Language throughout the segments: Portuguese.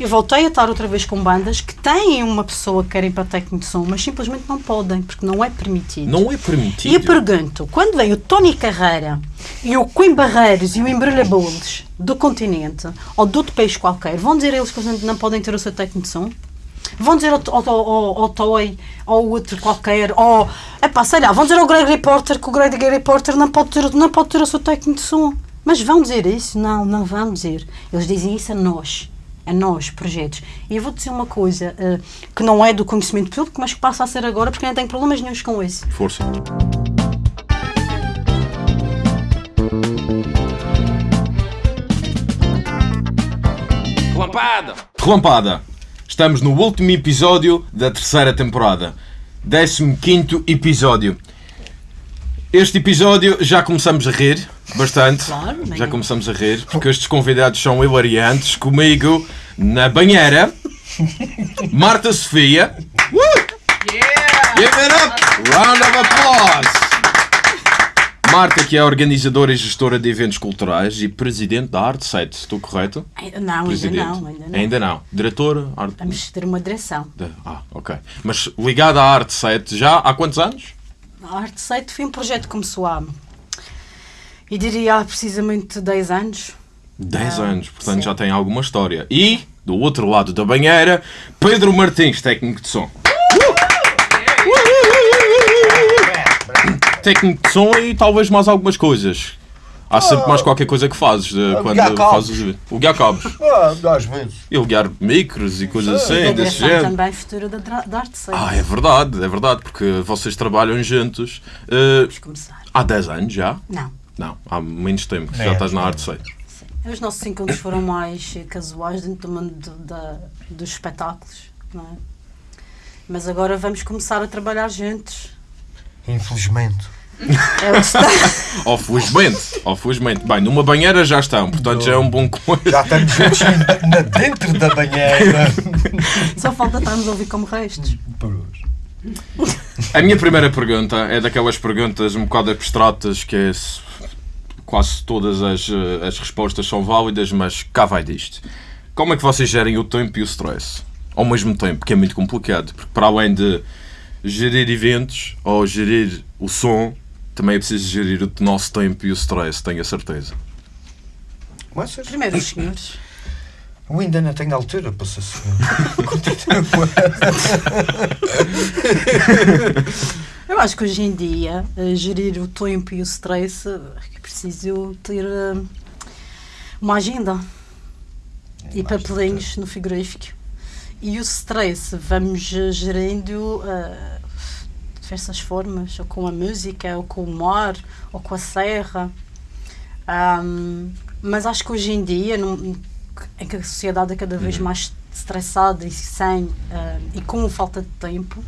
Eu voltei a estar outra vez com bandas que têm uma pessoa que querem para técnico de som, mas simplesmente não podem, porque não é permitido. Não é E permitido. eu pergunto, quando vem o Tony Carreira e o Quim Barreiros e o Embrulha Bowles do continente, ou de outro país qualquer, vão dizer eles que não podem ter o seu técnico de som? Vão dizer ao, ao, ao, ao Toy, ou outro qualquer, ou, epá, sei lá, vão dizer ao Greg Reporter que o Greg Reporter não pode, ter, não pode ter o seu técnico de som. Mas vão dizer isso? Não, não vão dizer. Eles dizem isso a nós. A nós, projetos. E eu vou dizer uma coisa eh, que não é do conhecimento público, mas que passa a ser agora, porque não tenho problemas nenhums com isso. Força. Relampada! Relampada. Estamos no último episódio da terceira temporada. 15 episódio. Este episódio já começamos a rir bastante. Claro, já começamos a rir porque estes convidados são hilariantes. Comigo na banheira, Marta Sofia. Give it up! Round of applause! Marta, que é organizadora e gestora de eventos culturais e presidente da Arte 7, estou correto? Não, ainda Presidente. não, ainda não. Ainda não. Diretora? Arte... Vamos ter uma direção. de- Ah, ok. Mas ligada à Arte 7 já há quantos anos? A Arte Site foi um projeto que começou há, e diria há precisamente 10 anos. 10 Ah, anos, portanto sim. já tem alguma história. E, do outro lado da banheira, Pedro Martins, técnico de som. Técnico de som e talvez mais algumas coisas. Há sempre mais qualquer coisa que fazes de, quando guiar cabos. fazes o guiar cabos. Ah, às vezes. E o guiar micros e coisas assim, desse género. também futura da, da Arte. Ah, é verdade, é verdade, porque vocês trabalham juntos eh, Vamos começar. há 10 anos já? Não. Não, há menos tempo que Nem já é estás na arte 6. Sim. Os nossos encontros foram mais casuais dentro do mundo do- da, dos espetáculos, não é? Mas agora vamos começar a trabalhar juntos. Infelizmente. É o que está. Ou felizmente, ou felizmente. Bem, numa banheira já estão, portanto já é um bom coisa. Já estamos juntos na- na- dentro da banheira. Só falta estarmos a ouvir como restos. A minha primeira pergunta é daquelas perguntas um bocado abstratas que é se- quase todas as, eh, as respostas são válidas, mas cá vai disto. Como é que vocês gerem o tempo e o stress? Ao mesmo tempo, que é muito complicado, porque para além de gerir eventos ou gerir o som, também é preciso gerir o nosso tempo e o stress, tenho a certeza. Primeiro os senhores. Eu ainda não tenho altura para ser senhor. Eu acho que hoje em dia, eh, gerir o tempo e o stress, eh, é preciso ter eh, uma agenda e papelinhos no frigorífico. E o stress vamos gerindo eh, de diversas formas, ou com a música, ou com o mar, ou com a serra. Ahm, mas acho que hoje em dia, num- em que a sociedade é cada vez mais estressada e sem ah, e com falta de tempo,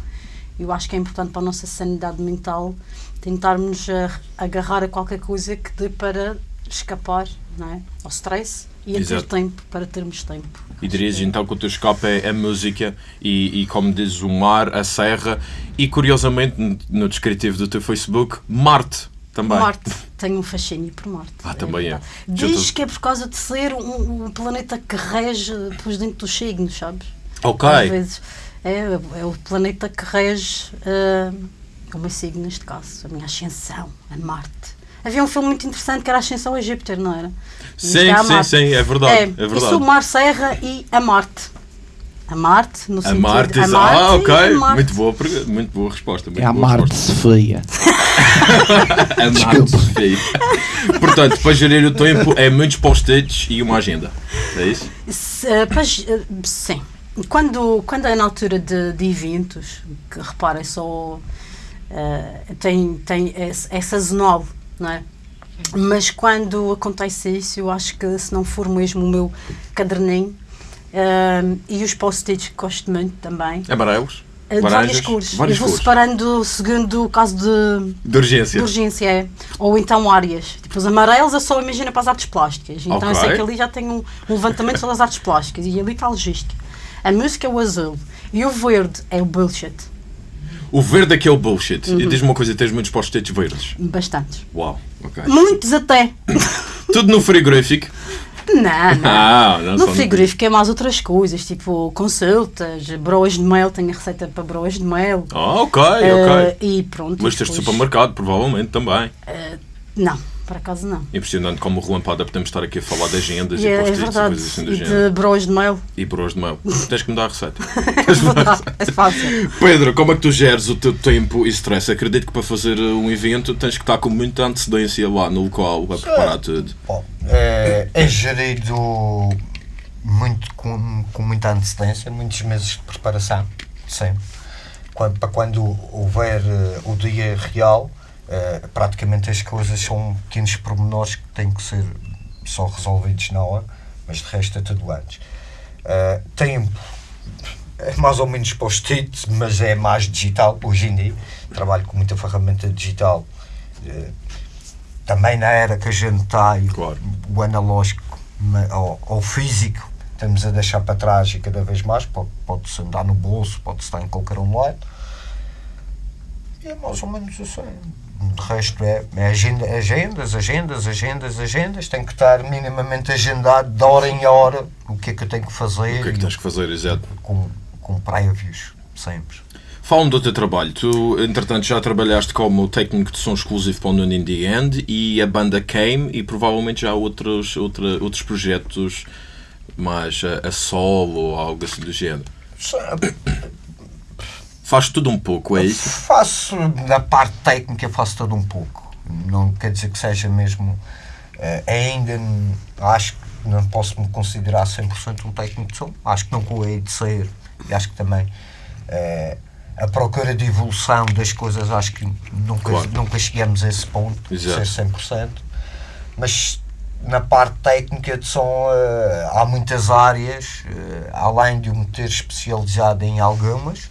eu acho que é importante para a nossa sanidade mental tentarmos ah, agarrar a qualquer coisa que dê para escapar não é? ao stress e a ter Exato. tempo para termos tempo. E dirias então que o teu escape é a música e, e, como dizes, o mar, a serra e, curiosamente, no- no descritivo do teu Facebook, Marte também. Marte, tenho um fascínio por Marte. Ah, também é. Já Diz tô- que é por causa de ser um, um planeta que rege depois dentro dos signos, sabes? Ok. Às vezes é, é o planeta que rege ah, o meu signo, neste caso, a minha ascensão a Marte. Havia um filme muito interessante que era a Ascensão a Júpiter, não era? Sim, é sim, sim, é verdade. É, É, verdade. Eu sou Mar Serra e a Marte. A Marte, no A sentido... Marte, a Marte ah, ok. a Marte. Muito boa, muito boa resposta. Muito É a Marte resposta. A Sofia. Portanto, para gerir o tempo é muitos post-its e uma agenda. É isso? Se, eh, pois, eh, sim. Quando, quando é na altura de, de eventos, que reparem só eh, tem, tem, é, é sazonal, não é? Mas quando acontece isso, eu acho que se não for mesmo o meu caderninho eh, e os post-its que gosto muito também, Amarelos? Eh, de Laranjas? várias cores. Várias eu vou cores. separando segundo o caso de, De urgência. de urgência, é. Ou então áreas. Tipo, os amarelos eu só imagino para as artes plásticas. Então eu sei que ali já tem um, um levantamento sobre as artes plásticas e ali está a logística. A música é o azul e o verde é o bullshit. O verde é que é o bullshit. Uhum. E diz-me uma coisa, tens muitos post-its verdes. Bastantes. Uau, ok. Muitos até. Tudo no frigorífico. Não, não. Ah, não No frigorífico é mais outras coisas, tipo consultas, broas de mel, tenho a receita para broas de mel. Ah, ok, ok. e pronto. Mas teste depois- supermercado, provavelmente também. Não, por acaso não. Impressionante como relampada podemos estar aqui a falar de agendas E e é, é post-its e verdade. coisas assim do E género. de broas de mel. E bros de mel. Tens que me dar a receita. é fácil. Pedro, como é que tu geres o teu tempo e stress? Acredito que para fazer uh, um evento tens que estar com muita antecedência lá no local a preparar tudo. Bom, é, é gerido muito, com, com muita antecedência, muitos meses de preparação, sempre. Quando, para quando houver eh, o dia real, eh, praticamente as coisas são pequenos pormenores que têm que ser só resolvidos na hora, mas de resto é tudo antes. Eh, tempo é mais ou menos post-it, mas é mais digital hoje em dia. Trabalho com muita ferramenta digital. eh, também na era que a gente está, Claro. o analógico ou, ou físico, estamos a deixar para trás e cada vez mais. Pode- Pode-se andar no bolso, pode-se estar em qualquer um lado. E é mais ou menos assim. De resto é, é agenda, agendas, agendas, agendas, agendas. Tem que estar minimamente agendado de hora em hora o que é que eu tenho que fazer. O que é que tens que fazer, exato? com, com prévios, sempre. Fala-me do teu trabalho. Tu, entretanto, já trabalhaste como técnico de som exclusivo para o in the End e a banda Came e provavelmente já outros, outra, outros projetos mais a, a solo ou algo assim do género. Faz tudo um pouco, é isso? Faço, na parte técnica, faço tudo um pouco. Não quer dizer que seja mesmo. eh, ainda acho que não posso me considerar 100% um técnico de som. Acho que nunca o hei de ser. E acho que também eh, a procura de evolução das coisas, acho que nunca, Claro. nunca chegamos a esse ponto Exato. de ser 100%. Mas na parte técnica de som eh, há muitas áreas, eh, além de eu me ter especializado em algumas,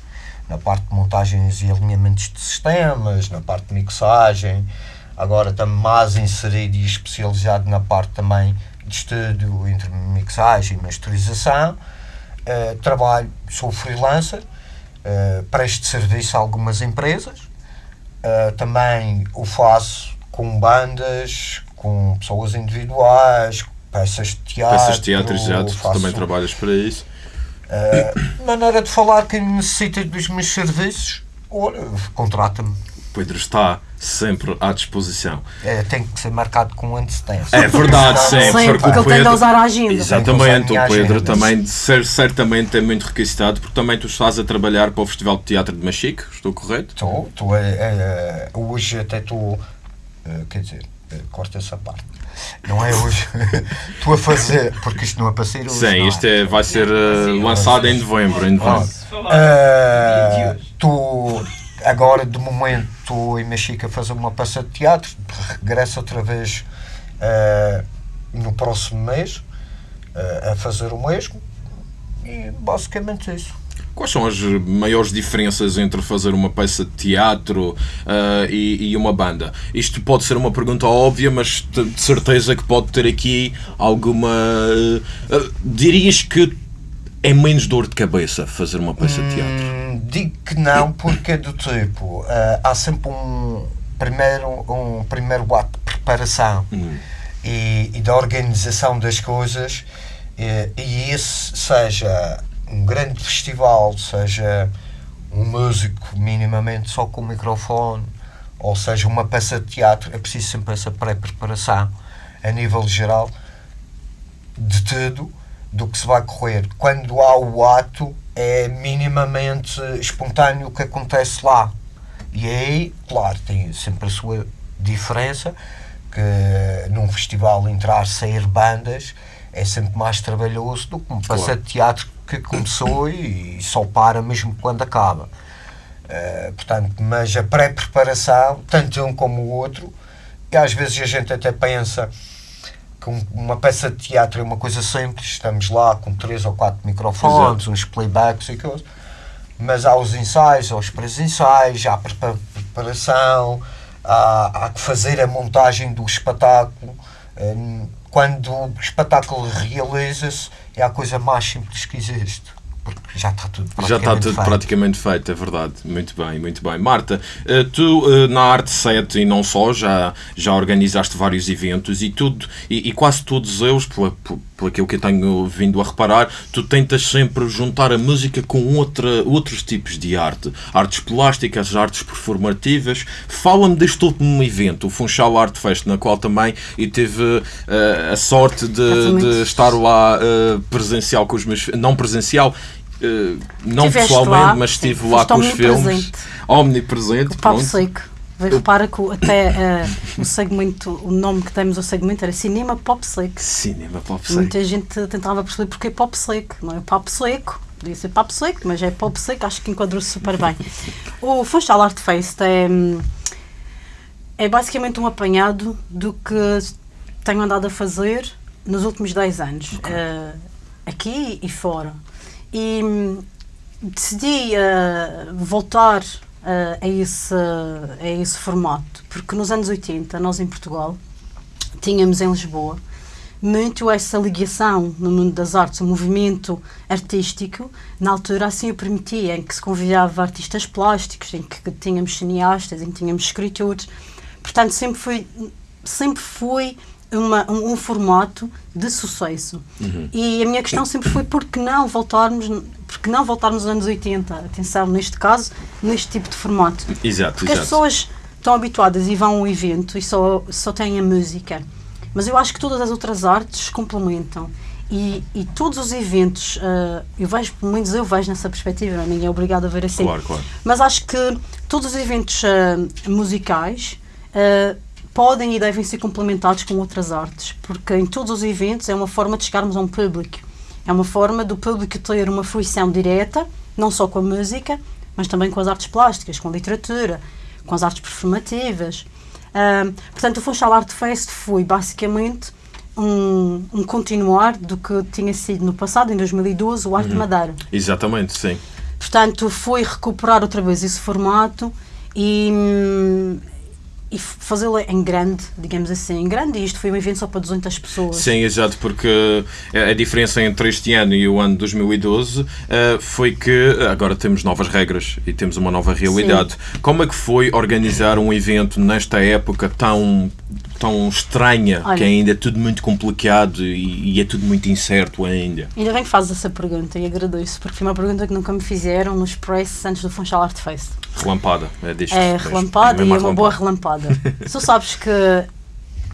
na parte de montagens e alinhamentos de sistemas, na parte de mixagem, agora também mais inserido e especializado na parte também de estúdio, entre mixagem e masterização. Eh, trabalho, sou freelancer, eh, presto serviço a algumas empresas, Uh, também o faço com bandas, com pessoas individuais, peças de teatro. Peças de teatro, exato. Tu também trabalhas para isso. Uh, maneira de falar quem necessita dos meus serviços, olha, contrata-me. Pedro está sempre à disposição. É, tem que ser marcado com antecedência. É verdade, sempre. Sempre, porque ele tem de usar a agenda. Exatamente, o que Pedro minha também cer- certamente é muito requisitado, porque também tu estás a trabalhar para o Festival de Teatro de Machique, estou correto? Estou, estou, é, é, hoje até estou, eh, quer dizer, eh, corta essa parte. Não é hoje. Estou a fazer, porque isto não é para ser hoje. Sim, não isto é, vai ser eh, lançado em novembro. Em novembro. Ah, Estou agora de momento estou em Mexico a fazer uma peça de teatro, regresso outra vez ah, no próximo mês ah, a fazer o mesmo e basicamente isso. Quais são as maiores diferenças entre fazer uma peça de teatro ah, e, e uma banda? Isto pode ser uma pergunta óbvia, mas de certeza que pode ter aqui alguma. ah, dirias que é menos dor de cabeça fazer uma peça de teatro? Hum, digo que não, porque é do tipo, ah, há sempre um primeiro, um primeiro ato de preparação Hum. e, e da organização das coisas, e, e esse seja um grande festival, seja um músico minimamente só com o microfone, ou seja uma peça de teatro, é preciso sempre essa pré-preparação a nível geral de tudo do que se vai correr. Quando há o ato, é minimamente espontâneo o que acontece lá. E aí, claro, tem sempre a sua diferença, que num festival entrar, sair bandas, é sempre mais trabalhoso do que peça Claro. de teatro que começou e só para mesmo quando acaba. Eh, portanto, mas a pré-preparação, tanto um como o outro, e às vezes a gente até pensa que um- uma peça de teatro é uma coisa simples, estamos lá com três ou quatro microfones, uns playbacks e coisas, mas há os ensaios, há os pré-ensaios, há a prepa- preparação, há, há que fazer a montagem do espetáculo. Eh, Quando o espetáculo realiza-se, é a coisa mais simples que existe. porque já está tudo Já praticamente está tudo feito. praticamente feito, é verdade. Muito bem, muito bem. Marta, eh, tu eh, na Arte 7 e não só, já, já organizaste vários eventos e tudo, e, e quase todos eles, pela, por, por aquilo que eu tenho vindo a reparar, tu tentas sempre juntar a música com outra, outros tipos de arte. Artes plásticas, artes performativas. Fala-me deste último evento, o Funchal Art Fest, na qual também e tive eh, a sorte de, de estar lá eh, presencial com os meus... Não presencial, não Estiveste pessoalmente, lá, mas sim. estive lá com os filmes. omnipresente. O Papo pronto. Seco. Repara que até eh, o segmento, o nome que demos ao segmento era Cinema Pop Seco. Cinema pop E Muita gente tentava perceber porque é pop seco, não é papo seco. Podia ser papo seco, mas é pop seco, acho que enquadrou-se super bem. O Funchal Art Fest é, é basicamente um apanhado do que tenho andado a fazer nos últimos 10 anos, eh, aqui e fora. E hum, decidi eh, voltar eh, a, esse, a esse formato, porque nos anos 80, nós em Portugal, tínhamos em Lisboa muito essa ligação no mundo das artes, o movimento artístico, na altura assim o permitia, em que se convidava artistas plásticos, em que tínhamos cineastas, em que tínhamos escritores. Portanto, sempre foi, sempre foi uma, um, um formato de sucesso. E a minha questão sempre foi por que não voltarmos, por que não voltarmos aos anos 80? Atenção, neste caso, neste tipo de formato. Exato, Porque as exato. pessoas estão habituadas e vão a um evento e só, só têm a música. Mas eu acho que todas as outras artes complementam. E, e todos os eventos, ah, eu vejo, pelo menos eu vejo nessa perspectiva, é? ninguém é obrigado a ver assim. Claro, claro. Mas acho que todos os eventos ah, musicais ah, podem e devem ser complementados com outras artes, porque em todos os eventos é uma forma de chegarmos a um público. É uma forma do público ter uma fruição direta, não só com a música, mas também com as artes plásticas, com a literatura, com as artes performativas. Portanto, o Funchal Art Fest foi basicamente um, um continuar do que tinha sido no passado, em 2012, o Arte Uhum. de Madeira. Exatamente, sim. Portanto, foi recuperar outra vez esse formato e, hum, e fazê-lo em grande, digamos assim, em grande. E isto foi um evento só para 200 pessoas. Sim, exato, porque a a diferença entre este ano e o ano 2012 eh, foi que agora temos novas regras e temos uma nova realidade. Como é que foi organizar um evento nesta época tão, tão estranha, Olha. que ainda é tudo muito complicado e, e é tudo muito incerto ainda? Ainda bem que fazes essa pergunta e agradeço, porque foi uma pergunta que nunca me fizeram nos press antes do Funchal Art Fest. Relampada, é deste. É relampada É e é uma boa relampada. relampada. tu sabes que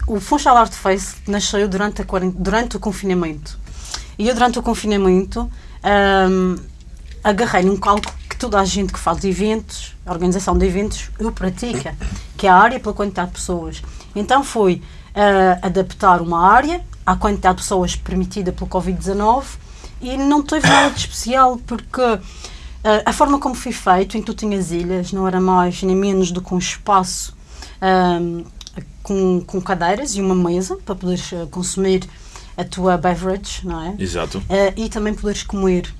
o Funchal Art Fest nasceu durante, a durante o confinamento. E eu, durante o confinamento, hum, agarrei num cálculo que toda a gente que faz eventos, organização de eventos, o pratica, que é a área pela quantidade de pessoas. Então foi ah, adaptar uma área à quantidade de pessoas permitida pelo Covid-19 e não teve nada de especial porque ah, a forma como foi feito, em que tu tinhas ilhas, não era mais nem menos do que um espaço ahm, com, com cadeiras e uma mesa para poderes ah, consumir a tua beverage, não é? Exato. Eh, e também poderes comer.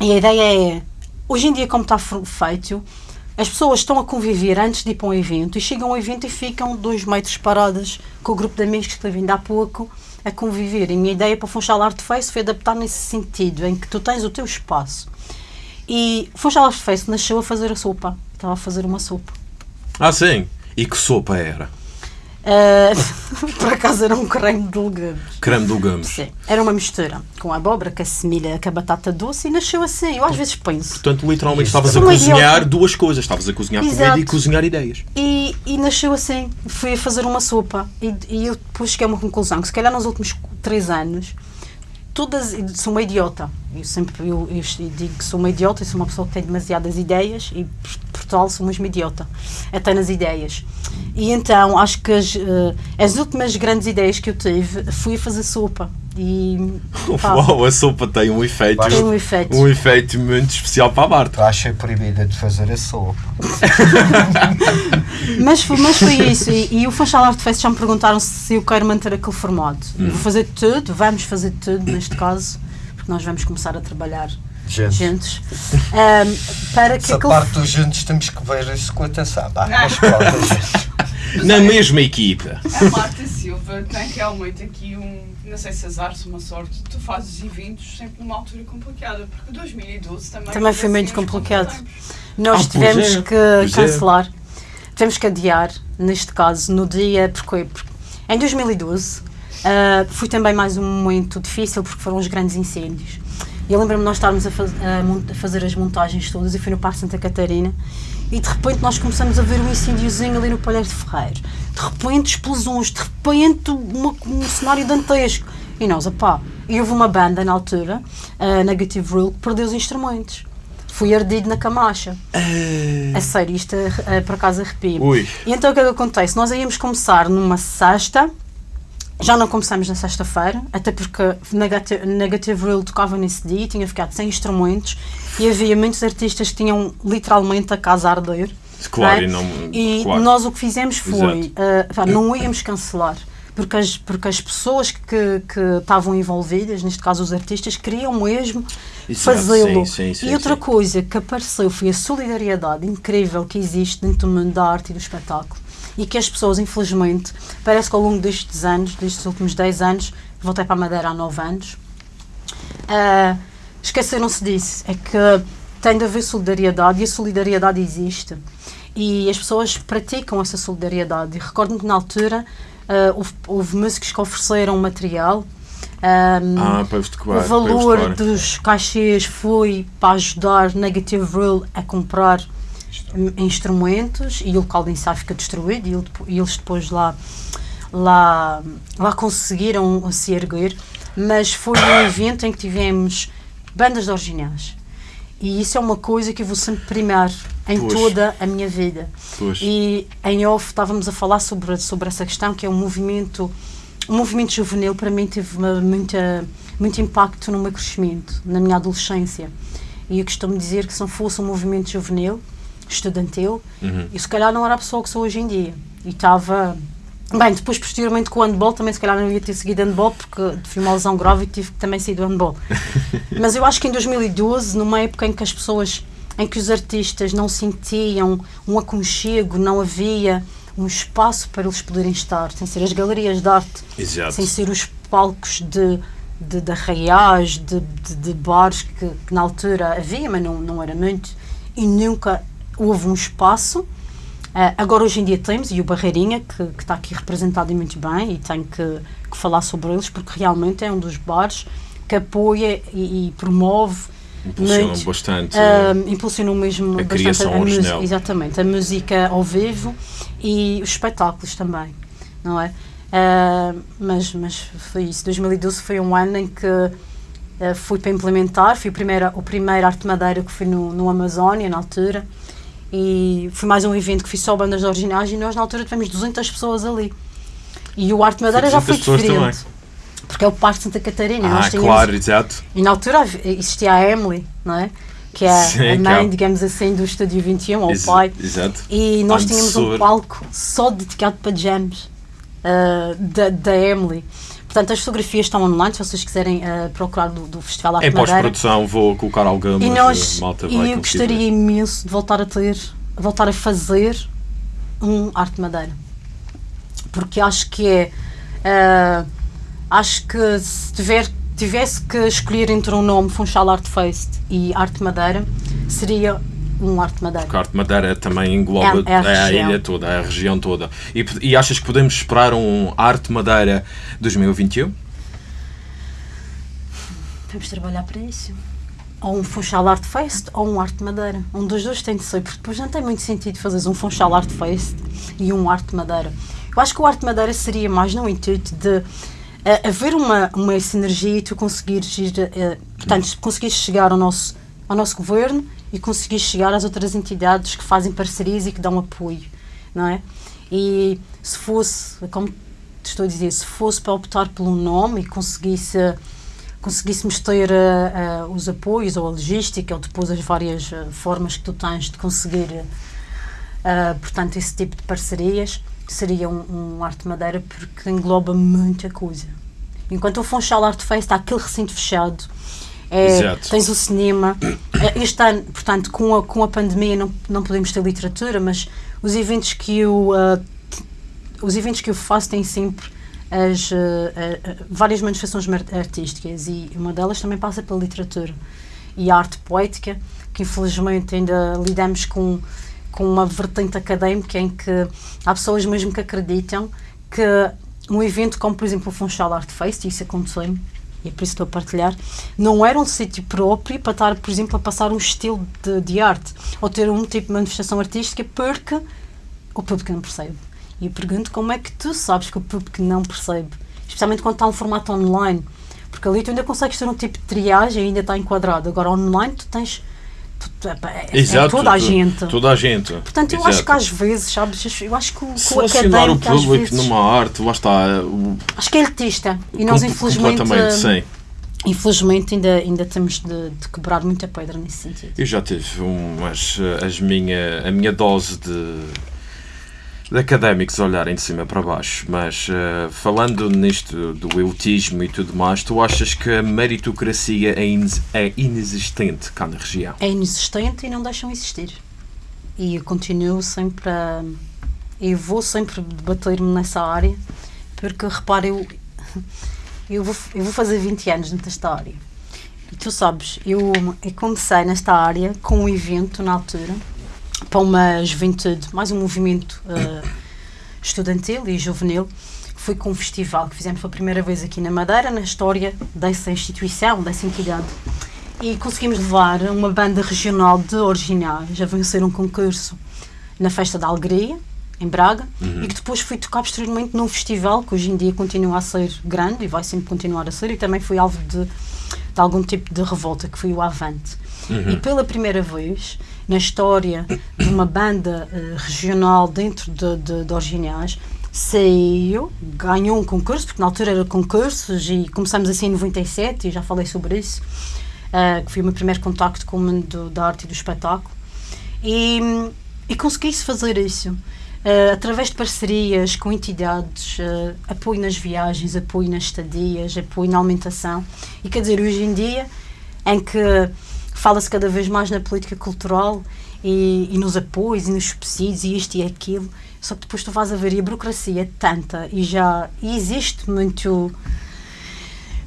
E a ideia é, hoje em dia, como está fe- feito, as pessoas estão a conviver antes de ir para um evento e chegam ao evento e ficam dois metros paradas com o grupo de amigos que esteve ainda há pouco a conviver. E a minha ideia para o Funchal Art Face foi adaptar nesse sentido, em que tu tens o teu espaço. E o Funchal Art Face nasceu a fazer a sopa. Estava a fazer uma sopa. Ah, sim. E que sopa era? Eh, por acaso era um creme de legumes. Creme de legumes. Sim, era uma mistura com a abóbora, com a semilha, com a batata doce e nasceu assim. Eu às vezes penso. Portanto, literalmente estavas a Uma cozinhar duas coisas. Estavas a cozinhar comida Exato. e cozinhar ideias. E, e nasceu assim. Fui a fazer uma sopa e, e eu depois cheguei a uma conclusão que se calhar nos últimos três anos todas sou uma idiota. Eu sempre eu, eu digo que sou uma idiota, eu sou uma pessoa que tem demasiadas ideias e por, por tal sou mesmo idiota, até nas ideias. E então acho que as, eh, as últimas grandes ideias que eu tive fui a fazer sopa. E pá, Uau, a sopa tem um efeito. tem um efeito. Um efeito muito especial para a Marta. Achas proibida de fazer a sopa. Mas, foi- mas foi isso. E, e o Funchal Art Fest já me perguntaram se eu quero manter aquele formato. Eu vou fazer tudo, vamos fazer tudo neste caso, porque nós vamos começar a trabalhar Gente. juntos. ahm, para que Essa aquele parte dos juntos temos que ver isso com atenção. Gente. na mesma equipa. A Marta Silva tem realmente aqui um, não sei se azar, se uma sorte, tu fazes eventos sempre numa altura complicada, porque 2012 também... Também foi assim muito uns complicado. Nós Ah, tivemos é, que pois é. cancelar, tivemos que adiar, neste caso, no dia, porque, porque em 2012 ah, foi também mais um momento difícil porque foram os grandes incêndios. E eu lembro-me de nós estarmos a, faz- a a fazer as montagens todas e foi no Parque Santa Catarina e de repente nós começamos a ver um incêndiozinho ali no Palheiro de Ferreiro. De repente explosões, de repente uma- um cenário dantesco. E nós, opá, e houve uma banda na altura, a Negative Rule, que perdeu os instrumentos. Fui ardido na camacha. A sério, isto eh, por acaso arrepia Ui. E então o que é que acontece? Nós íamos começar numa sexta, já não começamos na sexta-feira, até porque Negative, Negative Rule tocava nesse dia, tinha ficado sem instrumentos e havia muitos artistas que tinham literalmente a casa a arder. Claro, não é? e não- E claro. nós o que fizemos foi, pá, não íamos cancelar. Porque as, porque as pessoas que, que estavam envolvidas, neste caso os artistas, queriam mesmo fazê-lo. e outra sim. coisa que apareceu foi a solidariedade incrível que existe dentro do mundo da arte e do espetáculo. E que as pessoas, infelizmente, parece que ao longo destes anos, destes últimos 10 anos, voltei para a Madeira há 9 anos, ah, esqueceram-se disso. É que tem de haver solidariedade e a solidariedade existe. E as pessoas praticam essa solidariedade. E recordo-me que na altura ah, houve, houve músicos que ofereceram material. ah, Ah, para vos o valor dos cachês foi para ajudar Negative Rule a comprar instrumentos e o local de ensaio fica destruído e eles depois lá, lá, lá conseguiram se erguer. Mas foi um evento em que tivemos bandas originais. E isso é uma coisa que eu vou sempre primar em Pois. toda a minha vida. Pois. E em off estávamos a falar sobre, sobre essa questão, que é um movimento, um movimento juvenil, para mim teve uma, muita, muito impacto no meu crescimento, na minha adolescência. E eu costumo dizer que se não fosse um movimento juvenil, estudantil, Uhum. eu se calhar não era a pessoa que sou hoje em dia. E estava. Bem, depois, posteriormente, com o handball, também se calhar não ia ter seguido handball, porque fui uma lesão grave e tive que também sair do handball. Mas eu acho que em 2012, numa época em que as pessoas, em que os artistas não sentiam um aconchego, não havia um espaço para eles poderem estar, sem ser as galerias de arte, Exato. sem ser os palcos de, de, de arraiais, de, de, de bares que, que na altura havia, mas não, não era muito, e nunca houve um espaço. Ah, agora hoje em dia temos, e o Barreirinha, que, que está aqui representado e muito bem, e tenho que, que falar sobre eles, porque realmente é um dos bares que apoia e, e promove Impulsionam muito, bastante. ah, impulsionou mesmo a bastante criação a música, original. exatamente, a música ao vivo e os espetáculos também, não é? Ah, mas, mas foi isso, 2012 foi um ano em que ah, fui para implementar, fui o primeiro, o primeiro Arte Madeira que fui no, no Amazónia na altura e foi mais um evento que fiz só bandas originais e nós na altura tivemos 200 pessoas ali e o Arte Madeira já foi 200 pessoas diferente porque é o Parque Santa Catarina ah, tínhamos claro, exato. e na altura existia a Emily, não é? Que é Sim, a mãe, é- digamos assim, do Estúdio 21, ou o pai. Exato. E nós tínhamos um palco só dedicado para jams ah, da, da Emily. Portanto, as fotografias estão online, se vocês quiserem ah, procurar do, do Festival Arte Em pós-produção vou colocar algumas. E nós, malta e eu gostaria imenso de voltar a ter, voltar a fazer um Arte Madeira. Porque acho que é. ah, acho que se tiver, tivesse que escolher entre um nome, Funchal Art Fest e Arte Madeira, seria um Arte Madeira. Porque a Arte Madeira também engloba É- é a a, ilha toda, a região toda. E, e achas que podemos esperar um Arte Madeira 2021? Vamos trabalhar para isso. Ou um Funchal Art Fest ou um Arte Madeira. Um dos dois tem de ser, porque depois não tem muito sentido fazeres um Funchal Art Fest e um Arte Madeira. Eu acho que o Arte Madeira seria mais no intuito de eh, haver uma, uma sinergia e tu conseguires ir, eh, portanto, conseguires chegar ao nosso, ao nosso governo e conseguires chegar às outras entidades que fazem parcerias e que dão apoio, não é? E se fosse, como estou a dizer, se fosse para optar um nome e conseguisse conseguíssemos ter eh, eh, os apoios ou a logística ou depois as várias eh, formas que tu tens de conseguir portanto esse tipo de parcerias seria um, um Arte Madeira porque engloba muita coisa enquanto o Funchal Art Fest há aquele recinto fechado é, tens o cinema. Eh, este ano, portanto com a, com a pandemia não, não podemos ter literatura mas os eventos que eu t- os eventos que eu faço têm sempre as, uh, uh, várias manifestações artísticas e uma delas também passa pela literatura e a arte poética, que infelizmente ainda lidamos com, com uma vertente académica em que há pessoas mesmo que acreditam que um evento como, por exemplo, o Funchal Art Fest, isso aconteceu e por isso estou a partilhar, não era um sítio próprio para estar, por exemplo, a passar um estilo de, de arte ou ter um tipo de manifestação artística porque o público não percebe. E eu pergunto como é que tu sabes que o público não percebe, especialmente quando está um formato online, porque ali tu ainda consegues ter um tipo de triagem e ainda está enquadrado. Agora, online, tu tens. Tu, é, é, Exato, é toda a gente. Toda a gente. Portanto, eu Exato. acho que às vezes, sabes, eu acho que o, que o o público vezes, numa arte, lá está. o- Acho que é elitista. E nós, infelizmente, Completamente, sim. infelizmente ainda, ainda temos de, de quebrar muita pedra nesse sentido. Eu já tive umas, as minha, a minha dose de, de académicos olharem de cima para baixo, mas eh, falando nisto do elitismo e tudo mais, tu achas que a meritocracia é, ines- é inexistente cá na região? É inexistente e não deixam existir. E eu continuo sempre a. Eu vou sempre debater-me nessa área, porque repara, eu, eu, vou, eu vou fazer 20 anos desta área. E tu sabes, eu, eu comecei nesta área com um evento na altura para uma juventude, mais um movimento eh, estudantil e juvenil, foi com um festival que fizemos pela primeira vez aqui na Madeira, na história dessa instituição, dessa entidade. E conseguimos levar uma banda regional de originais a vencer um concurso na Festa da Alegria, em Braga, e que depois foi tocar posteriormente num festival que hoje em dia continua a ser grande e vai sempre continuar a ser, e também foi alvo de, de algum tipo de revolta, que foi o Avante. E pela primeira vez na história de uma banda eh, regional dentro de, de, de Originais, saiu, ganhou um concurso, porque na altura era concursos e começamos assim em 97, e já falei sobre isso, eh, que foi o meu primeiro contacto com o mundo da arte e do espetáculo. E, e consegui-se fazer isso. eh, através de parcerias com entidades, eh, apoio nas viagens, apoio nas estadias, apoio na alimentação. E quer dizer, hoje em dia, em que fala-se cada vez mais na política cultural e, e nos apoios e nos subsídios e isto e aquilo, só que depois tu vais a ver e a burocracia é tanta e já e existe muito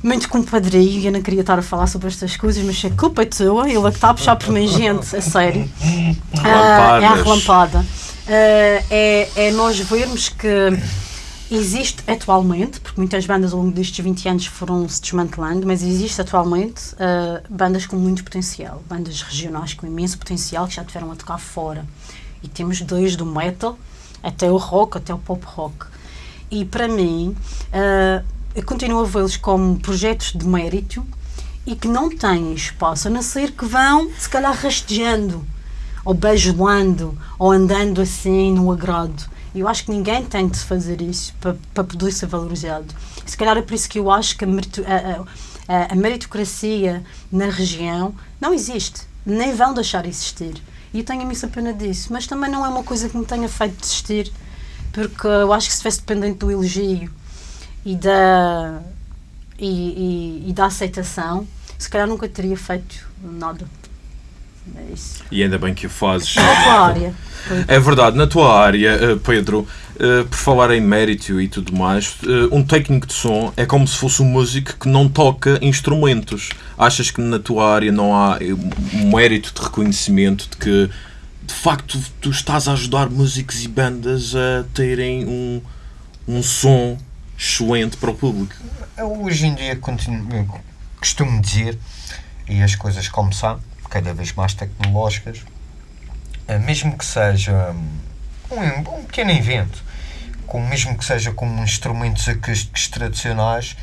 muito compadrio e eu não queria estar a falar sobre estas coisas, mas a culpa é tua, ele é que está a puxar por mim, gente, a sério. Ah, é a relampada. Ah, é, é nós vermos que existe atualmente, porque muitas bandas ao longo destes 20 anos foram se desmantelando, mas existe atualmente ah, bandas com muito potencial, bandas regionais com imenso potencial que já tiveram a tocar fora. E temos desde o metal até o rock, até o pop rock. E para mim, ah, eu continuo a vê-los como projetos de mérito e que não têm espaço, a não ser que vão, se calhar, rastejando, ou bajulando, ou andando assim no agrado. Eu acho que ninguém tem de fazer isso para, para poder ser valorizado. Se calhar é por isso que eu acho que a- a- a meritocracia na região não existe, nem vão deixar existir. E eu tenho imensa pena disso, mas também não é uma coisa que me tenha feito desistir, porque eu acho que se estivesse dependente do elogio e da, e, e- e da aceitação, se calhar nunca teria feito nada. É isso. E ainda bem que o fazes. Na tua área. É verdade, na tua área, eh, Pedro, eh, por falar em mérito e tudo mais, eh, um técnico de som é como se fosse um músico que não toca instrumentos. Achas que na tua área não há um mérito de reconhecimento de que de facto tu estás a ajudar músicos e bandas a terem um, um som excelente para o público? Eu hoje em dia continuo, costumo dizer, e as coisas como são, cada vez mais tecnológicas, eh, mesmo que seja um, um pequeno evento, com, mesmo que seja com instrumentos acústicos tradicionais,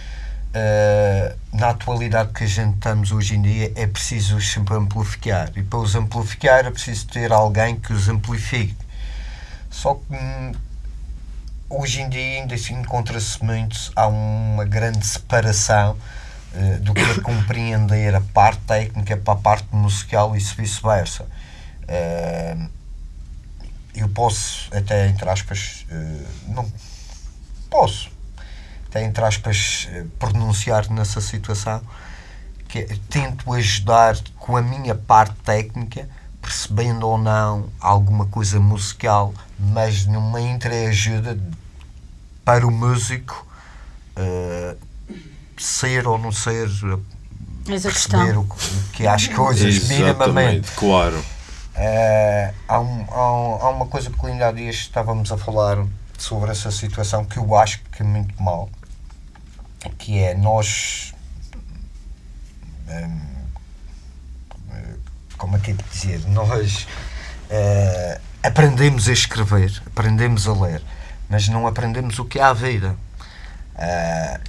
eh, na atualidade que a gente estamos hoje em dia é preciso os sempre amplificar. E para os amplificar é preciso ter alguém que os amplifique. Só que hum, hoje em dia ainda assim encontra-se muito, há uma grande separação eh, do que é compreender a parte técnica para a parte musical e vice-versa. Eh, eu posso, até entre aspas, eh, não posso, até entre aspas, pronunciar nessa situação que é, tento ajudar com a minha parte técnica, percebendo ou não alguma coisa musical, mas numa entreajuda para o músico eh, ser ou não ser, Essa perceber o, que- o que é as coisas, minimamente. Claro. Eh, há, um- há um- há uma coisa que ainda há dias estávamos a falar sobre essa situação que eu acho que é muito mal, que é nós hum, eh, como é que é de dizer? Nós eh, aprendemos a escrever, aprendemos a ler, mas não aprendemos o que é a vida. Eh,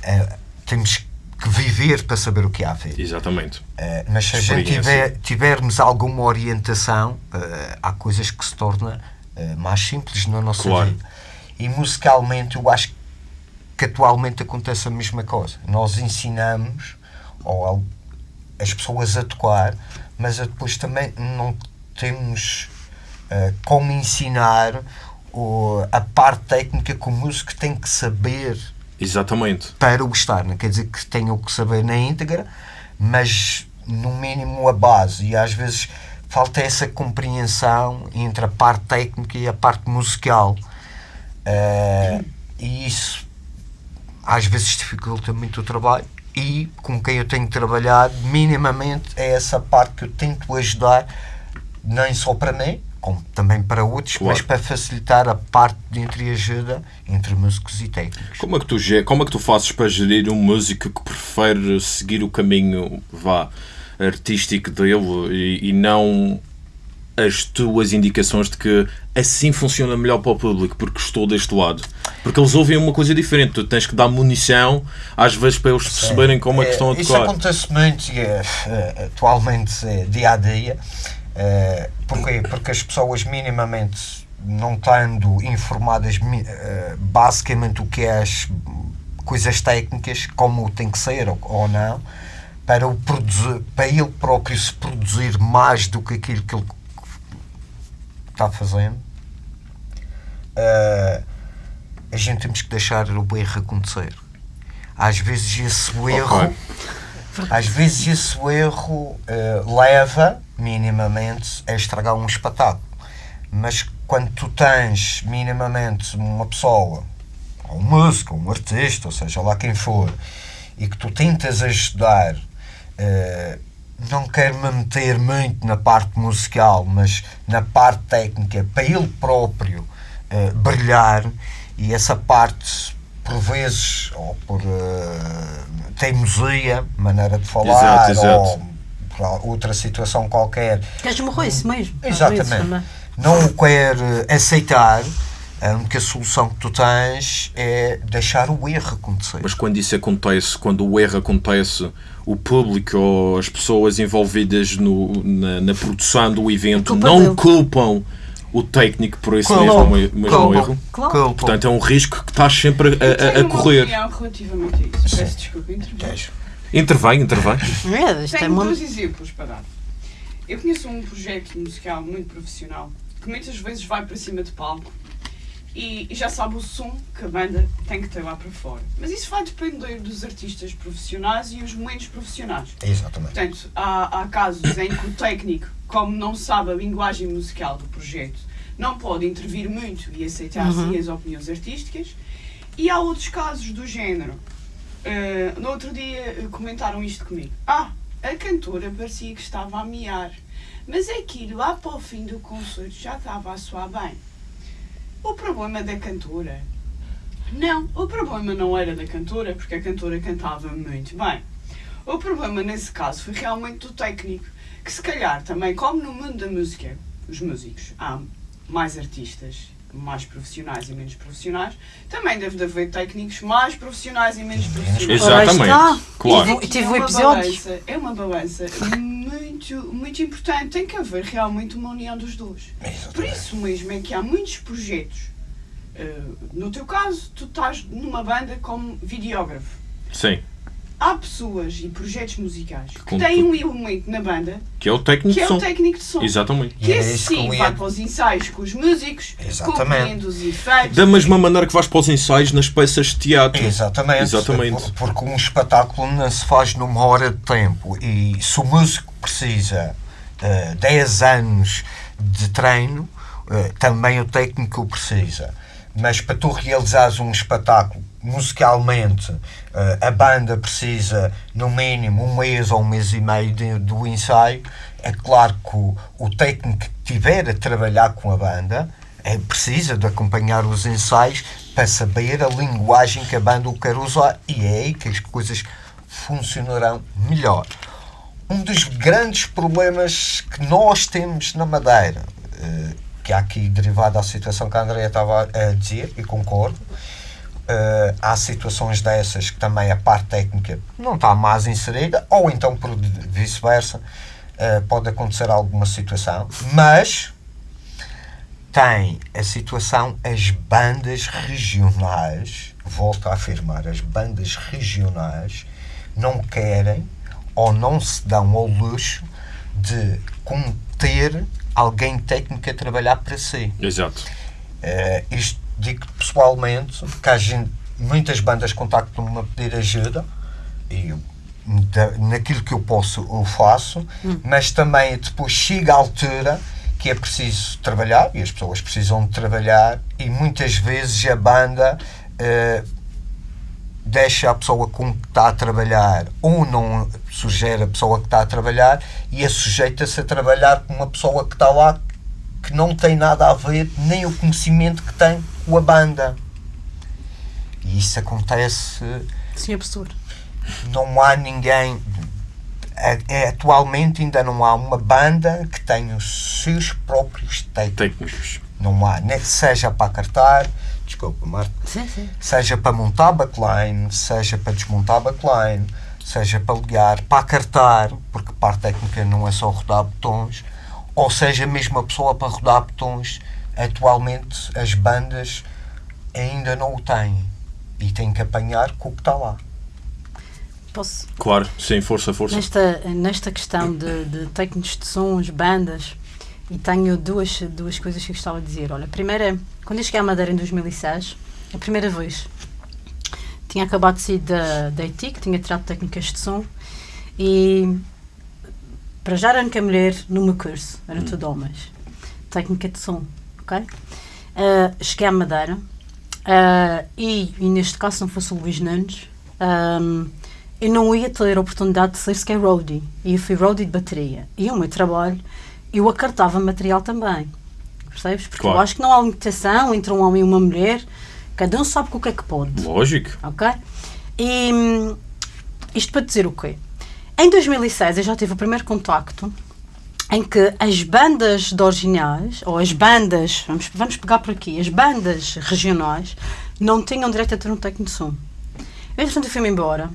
temos que viver para saber o que é a vida. Exatamente. Eh, mas se a gente tiver, tivermos alguma orientação, eh, há coisas que se tornam eh, mais simples na nossa Claro. vida. E musicalmente eu acho que atualmente acontece a mesma coisa. Nós ensinamos ou as pessoas a tocar, mas depois também não temos como ensinar a parte técnica que o músico tem que saber Exatamente. para o estar. Não quer dizer que tenham que saber na íntegra, mas no mínimo a base. E às vezes falta essa compreensão entre a parte técnica e a parte musical. Eh, e isso às vezes dificulta muito o trabalho. E com quem eu tenho trabalhado, minimamente é essa parte que eu tento ajudar, nem só para mim, como também para outros, Claro. mas para facilitar a parte de entreajuda entre músicos e técnicos. Como é, que tu, como é que tu fazes para gerir um músico que prefere seguir o caminho vá, artístico dele e, e não as tuas indicações de que assim funciona melhor para o público porque estou deste lado? Porque eles ouvem uma coisa diferente, tu tens que dar munição às vezes para eles perceberem como é que estão a Isso tocar. acontece muito e, é, é, atualmente, é, dia a dia. É, porquê? Porque as pessoas minimamente não estando informadas é, basicamente o que é as coisas técnicas, como tem que ser ou, ou não, para, o produzir, para ele próprio se produzir mais do que aquilo que ele está fazendo, é, a gente temos que deixar o erro acontecer. Às vezes esse erro Ok. às vezes esse erro eh, leva, minimamente, a estragar um espetáculo. Mas quando tu tens, minimamente, uma pessoa, ou um músico, ou um artista, ou seja lá quem for, e que tu tentas ajudar, eh, não quero me meter muito na parte musical, mas na parte técnica, para ele próprio eh, brilhar, e essa parte, por vezes, ou por eh, teimosia, maneira de falar, Exato, exato. ou outra situação qualquer, Queres morrer isso mesmo? Exatamente. não o quer aceitar, a única solução que tu tens é deixar o erro acontecer. Mas quando isso acontece, quando o erro acontece, o público ou as pessoas envolvidas no, na, na produção do evento Culpa não dele. culpam o técnico por esse Culpam, mesmo, mesmo culpam, erro. Claro. Portanto, é um risco que estás sempre a, a- a, Tenho uma correr. opinião relativamente a isso. Peço desculpa, intervir. Intervém, intervém. É, Tenho uma... dois exemplos para dar. Eu conheço um projeto musical muito profissional que muitas vezes vai para cima de palco e, e já sabe o som que a banda tem que ter lá para fora. Mas isso vai depender dos artistas profissionais e os menos profissionais. Exatamente. Portanto, há, há casos em que o técnico, como não sabe a linguagem musical do projeto, não pode intervir muito e aceitar Uhum. assim as opiniões artísticas. E há outros casos do género. Eh, no outro dia eh, comentaram isto comigo. Ah, a cantora parecia que estava a miar. Mas aquilo lá para o fim do concerto já estava a soar bem. O problema da cantora. Não, o problema não era da cantora, porque a cantora cantava muito bem. O problema nesse caso foi realmente do técnico, que se calhar também, como no mundo da música, os músicos, há mais artistas, mais profissionais e menos profissionais, também deve de haver técnicos mais profissionais e menos profissionais. Exatamente. está. Claro. E tive é um uma episódio. balança, é uma balança muito, muito importante. Tem que haver realmente uma união dos dois. Por Exatamente. isso mesmo é que há muitos projetos. eh, no teu caso, tu estás numa banda como videógrafo. Sim. Há pessoas e projetos musicais que Com têm tu- um elemento na banda Que é o técnico que de é som. o técnico de som. Exatamente. Que era esse sim vai para os ensaios com os músicos, Exatamente. os efeitos. Da mesma maneira que vais para os ensaios nas peças de teatro. Exatamente. Exatamente. Por- Porque um espetáculo não se faz numa hora de tempo e se o músico precisa eh, 10 anos de treino, eh, também o técnico o precisa. mas para tu realizares um espetáculo musicalmente, eh, a banda precisa no mínimo um mês ou um mês e meio de- do ensaio. É claro que o, o técnico que estiver a trabalhar com a banda é, precisa de acompanhar os ensaios para saber a linguagem que a banda o quer usar e é aí que as coisas funcionarão melhor. Um dos grandes problemas que nós temos na Madeira, eh, que há aqui derivado da situação que a Andrea estava a dizer, e concordo, eh, há situações dessas que também a parte técnica não está mais inserida, ou então por vice-versa, eh, pode acontecer alguma situação, mas tem a situação as bandas regionais, volto a afirmar, as bandas regionais não querem ou não se dão ao luxo de conter alguém técnico a trabalhar para si. Exato. Eh, isto digo pessoalmente, que há gente, muitas bandas contactam-me a pedir ajuda e eu, da- naquilo que eu posso eu faço, mas também depois chega a altura que é preciso trabalhar e as pessoas precisam de trabalhar e muitas vezes a banda eh, deixa a pessoa com que está a trabalhar ou não sugere a pessoa que está a trabalhar e é sujeita-se a trabalhar com uma pessoa que está lá que não tem nada a ver nem o conhecimento que tem com a banda. E isso acontece, Senhor professor. não há ninguém. é- é, atualmente ainda não há uma banda que tenha os seus próprios técnicos. Técnicos. Não há, nem seja para cartar, desculpa, Marta, Sim, sim. seja para montar backline, seja para desmontar backline, seja para ligar, para acartar, porque parte técnica não é só rodar botões, ou seja mesmo a pessoa para rodar botões, atualmente as bandas ainda não o têm e têm que apanhar com o que está lá. Posso? Claro, sim, força, força. Nesta, nesta questão de, de técnicos de sons, bandas, e tenho duas, duas coisas que eu gostava de dizer. Olha, a primeira, quando eu cheguei à Madeira em 2006, a primeira vez, tinha acabado de sair da, da que tinha tirado técnicas de som, e para já era a única mulher no meu curso, era tudo homens. Técnica de som, ok? Ah, cheguei à Madeira, ah, e, e neste caso, se não fosse o Luís Nunes, ahm, eu não ia ter a oportunidade de ser sequer roadie. E eu fui roadie de bateria. E o meu trabalho, eu acartava material também. Percebes? Porque Claro. eu acho que não há limitação entre um homem e uma mulher. Cada um sabe com o que é que pode. Lógico. Ok? E hum, isto para dizer o quê? Em 2006 eu já tive o primeiro contacto em que as bandas de originais, ou as bandas, vamos, vamos pegar por aqui, as bandas regionais não tinham direito a ter um técnico de som. Eu, entretanto, fui-me embora,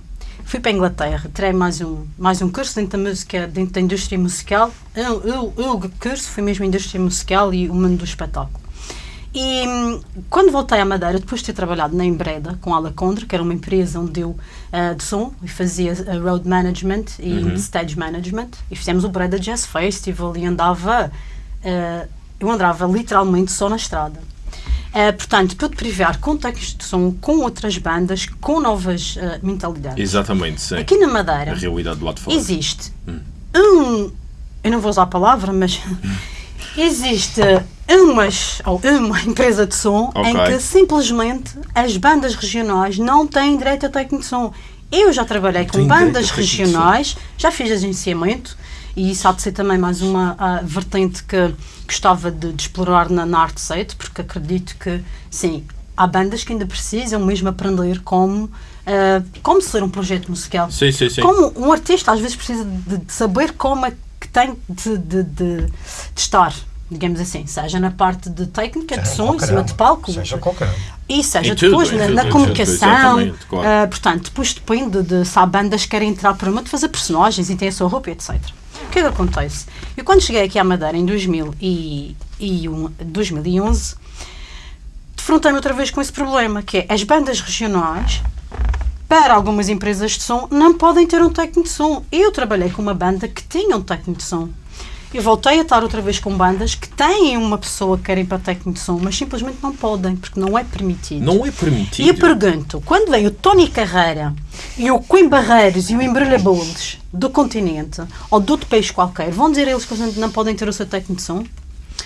fui para a Inglaterra, tirei mais um, mais um curso dentro da música, dentro da indústria musical. Eu, eu, curso foi mesmo indústria musical e o mundo do espetáculo. E hum, quando voltei à Madeira, depois de ter trabalhado na Embreda com a Alacondra, que era uma empresa onde eu ah, de som e fazia ah, road management e stage management, e fizemos o Breda Jazz Festival e andava, ah, eu andava literalmente só na estrada. Portanto, pude privar com técnicos de som, com outras bandas, com novas mentalidades. Exatamente, sim. Aqui na Madeira A realidade do lado de fora. existe um. Eu não vou usar a palavra, mas existe umas, ou uma empresa de som em Ok. que simplesmente as bandas regionais não têm direito a técnico de som. Eu já trabalhei com bandas regionais, já fiz agenciamento e isso há de ser também mais uma ah, vertente que gostava de, de explorar na, na arte porque acredito que, sim, há bandas que ainda precisam mesmo aprender como, ah, como ser um projeto musical. Sim, sim, sim. Como um artista às vezes precisa de, de saber como é que tem de, de- de estar, digamos assim, seja na parte de técnica, de Seja som, em cima uma, de palco, Seja qualquer e seja tudo, depois em na, tudo, na tudo, comunicação. claro. ah, portanto, depois depende de se há bandas que querem entrar por uma de fazer personagens e têm a sua roupa, etc. O que é que acontece? Eu quando cheguei aqui à Madeira em 2000 e, e um- 2011 defrontei-me outra vez com esse problema, que é as bandas regionais para algumas empresas de som não podem ter um técnico de som. Eu trabalhei com uma banda que tinha um técnico de som. Eu voltei a estar outra vez com bandas que têm uma pessoa que querem para técnico de som, mas simplesmente não podem, porque não é permitido. Não é permitido. E eu pergunto, quando vem o Tony Carreira e o Quim Barreiros e o Embrulha do continente, ou de outro país qualquer, vão dizer eles que não podem ter o seu técnico de som?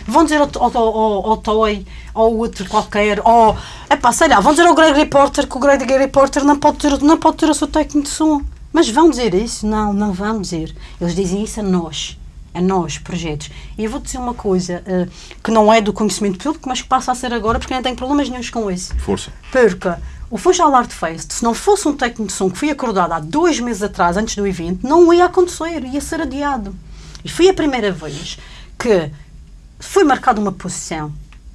Vão dizer ao, ao, ao, ao Toy, ou outro qualquer, ou, epá, sei lá, vão dizer ao Greg Reporter que o Greg Reporter não pode ter, não pode ter o seu técnico de som. Mas vão dizer isso? Não, não vão dizer. Eles dizem isso a nós. A nós, projetos. E eu vou dizer uma coisa eh, que não é do conhecimento público, mas que passa a ser agora porque não tenho problemas nenhums com isso. Força. Porque o Funchal Art Fest, se não fosse um técnico de som que foi acordado há dois meses atrás, antes do evento, não ia acontecer, ia ser adiado. E foi a primeira vez que foi marcada uma posição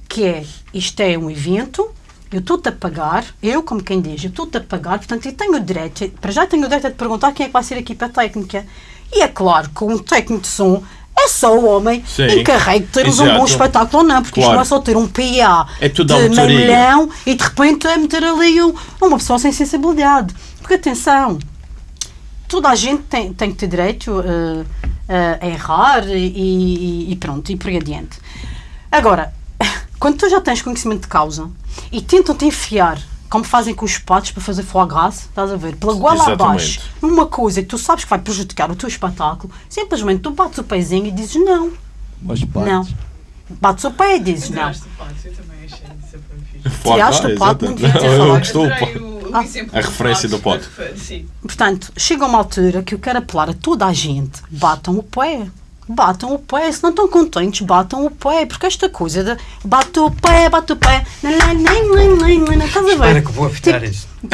que é, isto é um evento, eu estou-te a pagar, eu como quem diz, eu estou-te a pagar, portanto eu tenho o direito, para já tenho o direito de perguntar quem é que vai ser a equipa técnica. E é claro que um técnico de som é só o homem Sim. encarregue de ter-nos um bom Exato. espetáculo ou não, porque isto Claro. não é só ter um PA É tudo de meio milhão e de repente é meter ali um- uma pessoa sem sensibilidade. Porque atenção, toda a gente tem, tem que ter direito eh, a errar e, e- e pronto, e por aí adiante. Agora, quando tu já tens conhecimento de causa e tentam-te enfiar, como fazem com os patos para fazer foie gras, estás a ver, pela goela Exatamente. abaixo, numa coisa que tu sabes que vai prejudicar o teu espetáculo, simplesmente tu bates o pezinho e dizes não, Mas não. Bates o pé e dizes não. Tiraste o pato, eu também achei isso Tiraste o pato, não devia ter falado. o- Ah, a referência do. Sim. Portanto, chega uma altura que eu quero apelar a toda a gente, batam o pé. Batam o pé, se não estão contentes, batam o pé, porque esta coisa de bate o pé, bate o pé, nem, nem, nem, nem, nem, nem, estás a Espera ver? que vou apitar isso.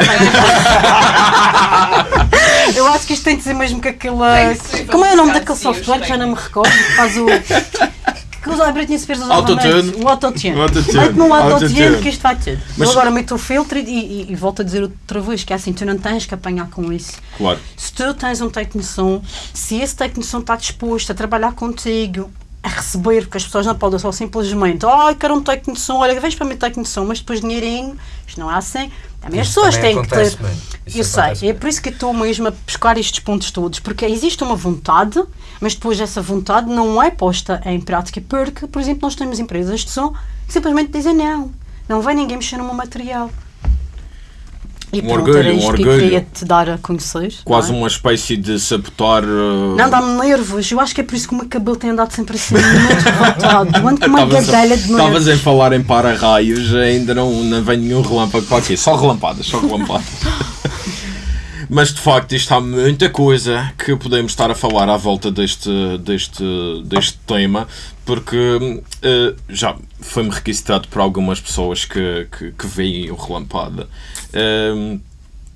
Eu acho que isto tem de ser mesmo que aquela. Que Como é o nome daquele buscar, sim, software? os Já não me recordo. Que faz o. Que usa a Britney Spears usava Autotune. O autotune. O autotune. Mete-me um autotune que isto vai tudo. Mas- Eu agora meto o filtro e, e, e volto a dizer outra vez que é assim, tu não tens que apanhar com isso. Claro. Se tu tens um técnico de som, se esse técnico de som está disposto a trabalhar contigo, a receber, porque as pessoas não podem só simplesmente, ai, quero um técnico de som, olha, vens para mim técnico de som, mas depois dinheirinho, isto não é assim. Também as Isso pessoas também têm que ter. Eu sei, é por isso que estou mesmo a buscar estes pontos todos, porque existe uma vontade, mas depois essa vontade não é posta em prática, porque, por exemplo, nós temos empresas de som que simplesmente dizem não, não vai ninguém mexer no meu material. E Um pronto, orgulho, era um que orgulho. queria te dar a conhecer. Quase é? uma espécie de sabotar. uh, Não, dá-me nervos. Eu acho que é por isso que o meu cabelo tem andado sempre assim, muito revoltado. Ando com uma Estavas a- gadelha de Estavas nervos. em falar em para-raios, ainda não, não vem nenhum relâmpago para aqui. Só relampadas, só relampadas. Mas de facto, isto há muita coisa que podemos estar a falar à volta deste, deste, deste tema, porque eh, já foi-me requisitado por algumas pessoas que, que, que veem o relampada. eh,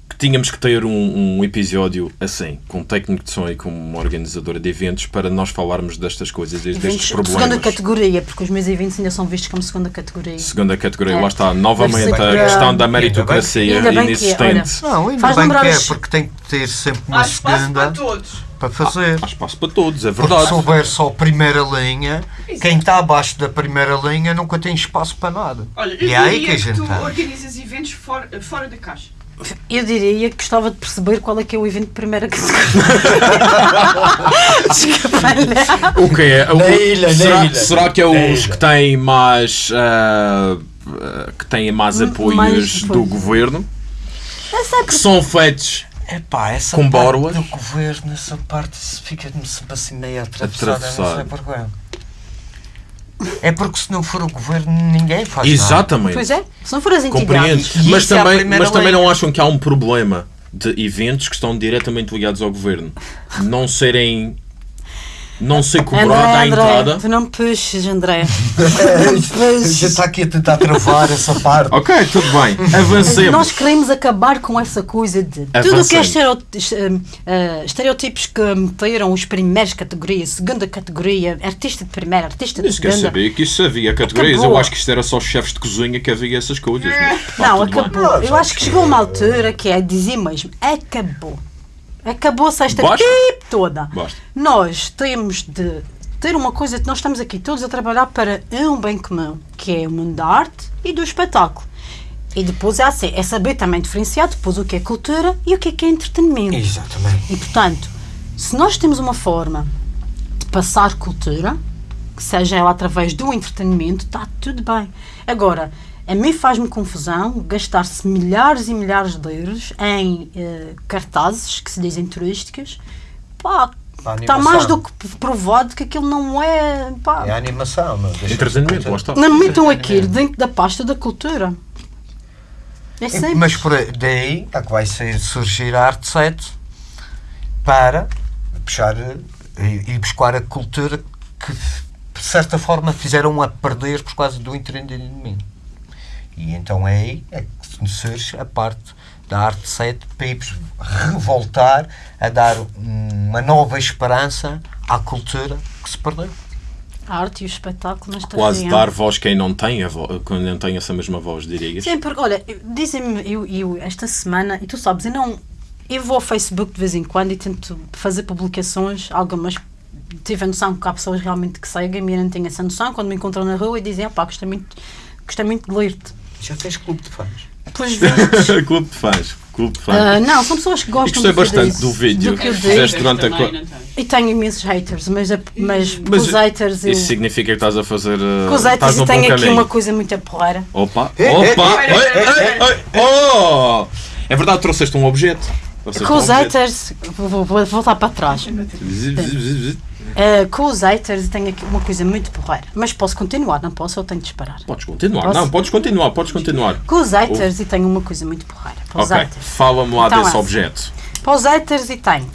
que tínhamos que ter um, um episódio assim, com um técnico de som e com uma organizadora de eventos para nós falarmos destas coisas, destes Eventos de problemas. segunda categoria, porque os meus eventos ainda são vistos como segunda categoria. Segunda categoria, É. lá está, novamente a que- questão da Ainda bem- meritocracia ainda bem que é, inexistente. Não, ainda Faz bem lembrar que é, os- porque tem que ter sempre uma Há espaço segunda para todos. para fazer. Há espaço para todos, é Porque verdade. se houver só primeira linha, quem está abaixo da primeira linha nunca tem espaço para nada. Olha, eu e é aí que a que, gente tu está. organizas eventos fora, fora da caixa. Eu diria que gostava de perceber qual é que é o evento de primeira categoria. O que é? O- Na ilha, na será, ilha. será que é Na os que têm mais. ah, que têm mais M- apoios mais do governo? não. Essa é Que são feitos Epá, essa Com parte do governo, essa parte fica-me sempre assim meio atravessada, não Atravessado. sei porquê. É porque se não for o governo, ninguém faz nada. Exatamente. Pois é, se não for as Compreendo. entidades. Mas isso é a também, primeira mas também não acham que há um problema de eventos que estão diretamente ligados ao governo não serem. Não ser cobrada a André, André, entrada? tu não me puxes, André. Não me Já está aqui a tentar travar essa parte. Ok, tudo bem. Avancemos. Nós queremos acabar com essa coisa de tudo o que é estereo- estereotipos que meteram os primeiros categorias, segunda categoria, artista de primeira, artista de Nem sequer segunda. sabia que isso havia categorias. Acabou. Eu acho que isto era só chefes de cozinha que havia essas coisas. mas Não, bem. acabou. Não, Eu acho que chegou uma altura que é dizer mesmo, acabou. Acabou-se esta Basta. equipe toda. Basta. Nós temos de ter uma coisa que nós estamos aqui todos a trabalhar para um bem comum, que é o mundo da arte e do espetáculo. E depois é, assim, é saber também diferenciar depois o que é cultura e o que é, que é entretenimento. Exatamente. E portanto, se nós temos uma forma de passar cultura, que seja ela através do entretenimento, está tudo bem. Agora, a mim faz-me confusão gastar-se milhares e milhares de euros em eh, cartazes que se dizem turísticas, pá, Está mais do que provado que aquilo não é. Pá, É a animação, não Entretenimento, lá está. não metam aquilo dentro da pasta da cultura. É sempre. Mas por aí- daí é que vai surgir a Arte 7 para puxar eh, e, e buscar a cultura que, de certa forma, fizeram a perder por causa do entretenimento. E então é aí é que surge a parte da Arte 7 para ir revoltar a dar uma nova esperança à cultura que se perdeu. A arte e o espetáculo nesta Quase região. dar voz quem não tem, a vo- quem não tem essa mesma voz, dirias. Sim, porque olha, dizem-me, eu, eu esta semana, e tu sabes, eu não. Eu vou ao Facebook de vez em quando e tento fazer publicações, algumas tive a noção que há pessoas realmente que seguem e eu não tenho essa noção, quando me encontram na rua e dizem, opá, gostei muito, gostei muito de ler-te. Já tens clube de fãs? Pois vezes. Clube de fãs. Clube de fãs. ah, não, são pessoas que E gostam gostei do eu bastante do vídeo do que eu que fizeste durante a Também, não tem. E tenho imensos haters, mas, a- mas, com Mas os haters eu. Isso significa que estás a fazer. uh, Com os estás haters eu tenho aqui uma coisa muito a porreira. Opa! Eh, Opa! eh, Oi, eh, oi, Oh! É verdade, trouxeste um objeto. Trouxeste Com um os objeto. haters, vou, vou- vou voltar para trás. Uh, com os haters tenho aqui uma coisa muito porreira. Mas posso continuar, não posso? Eu tenho de disparar. Podes continuar. Posso? Não, podes continuar, podes continuar. Com os haters e tenho uma coisa muito porreira. Para os Ok, fala-me lá Então, desse essa. objeto. Para os haters e tenho.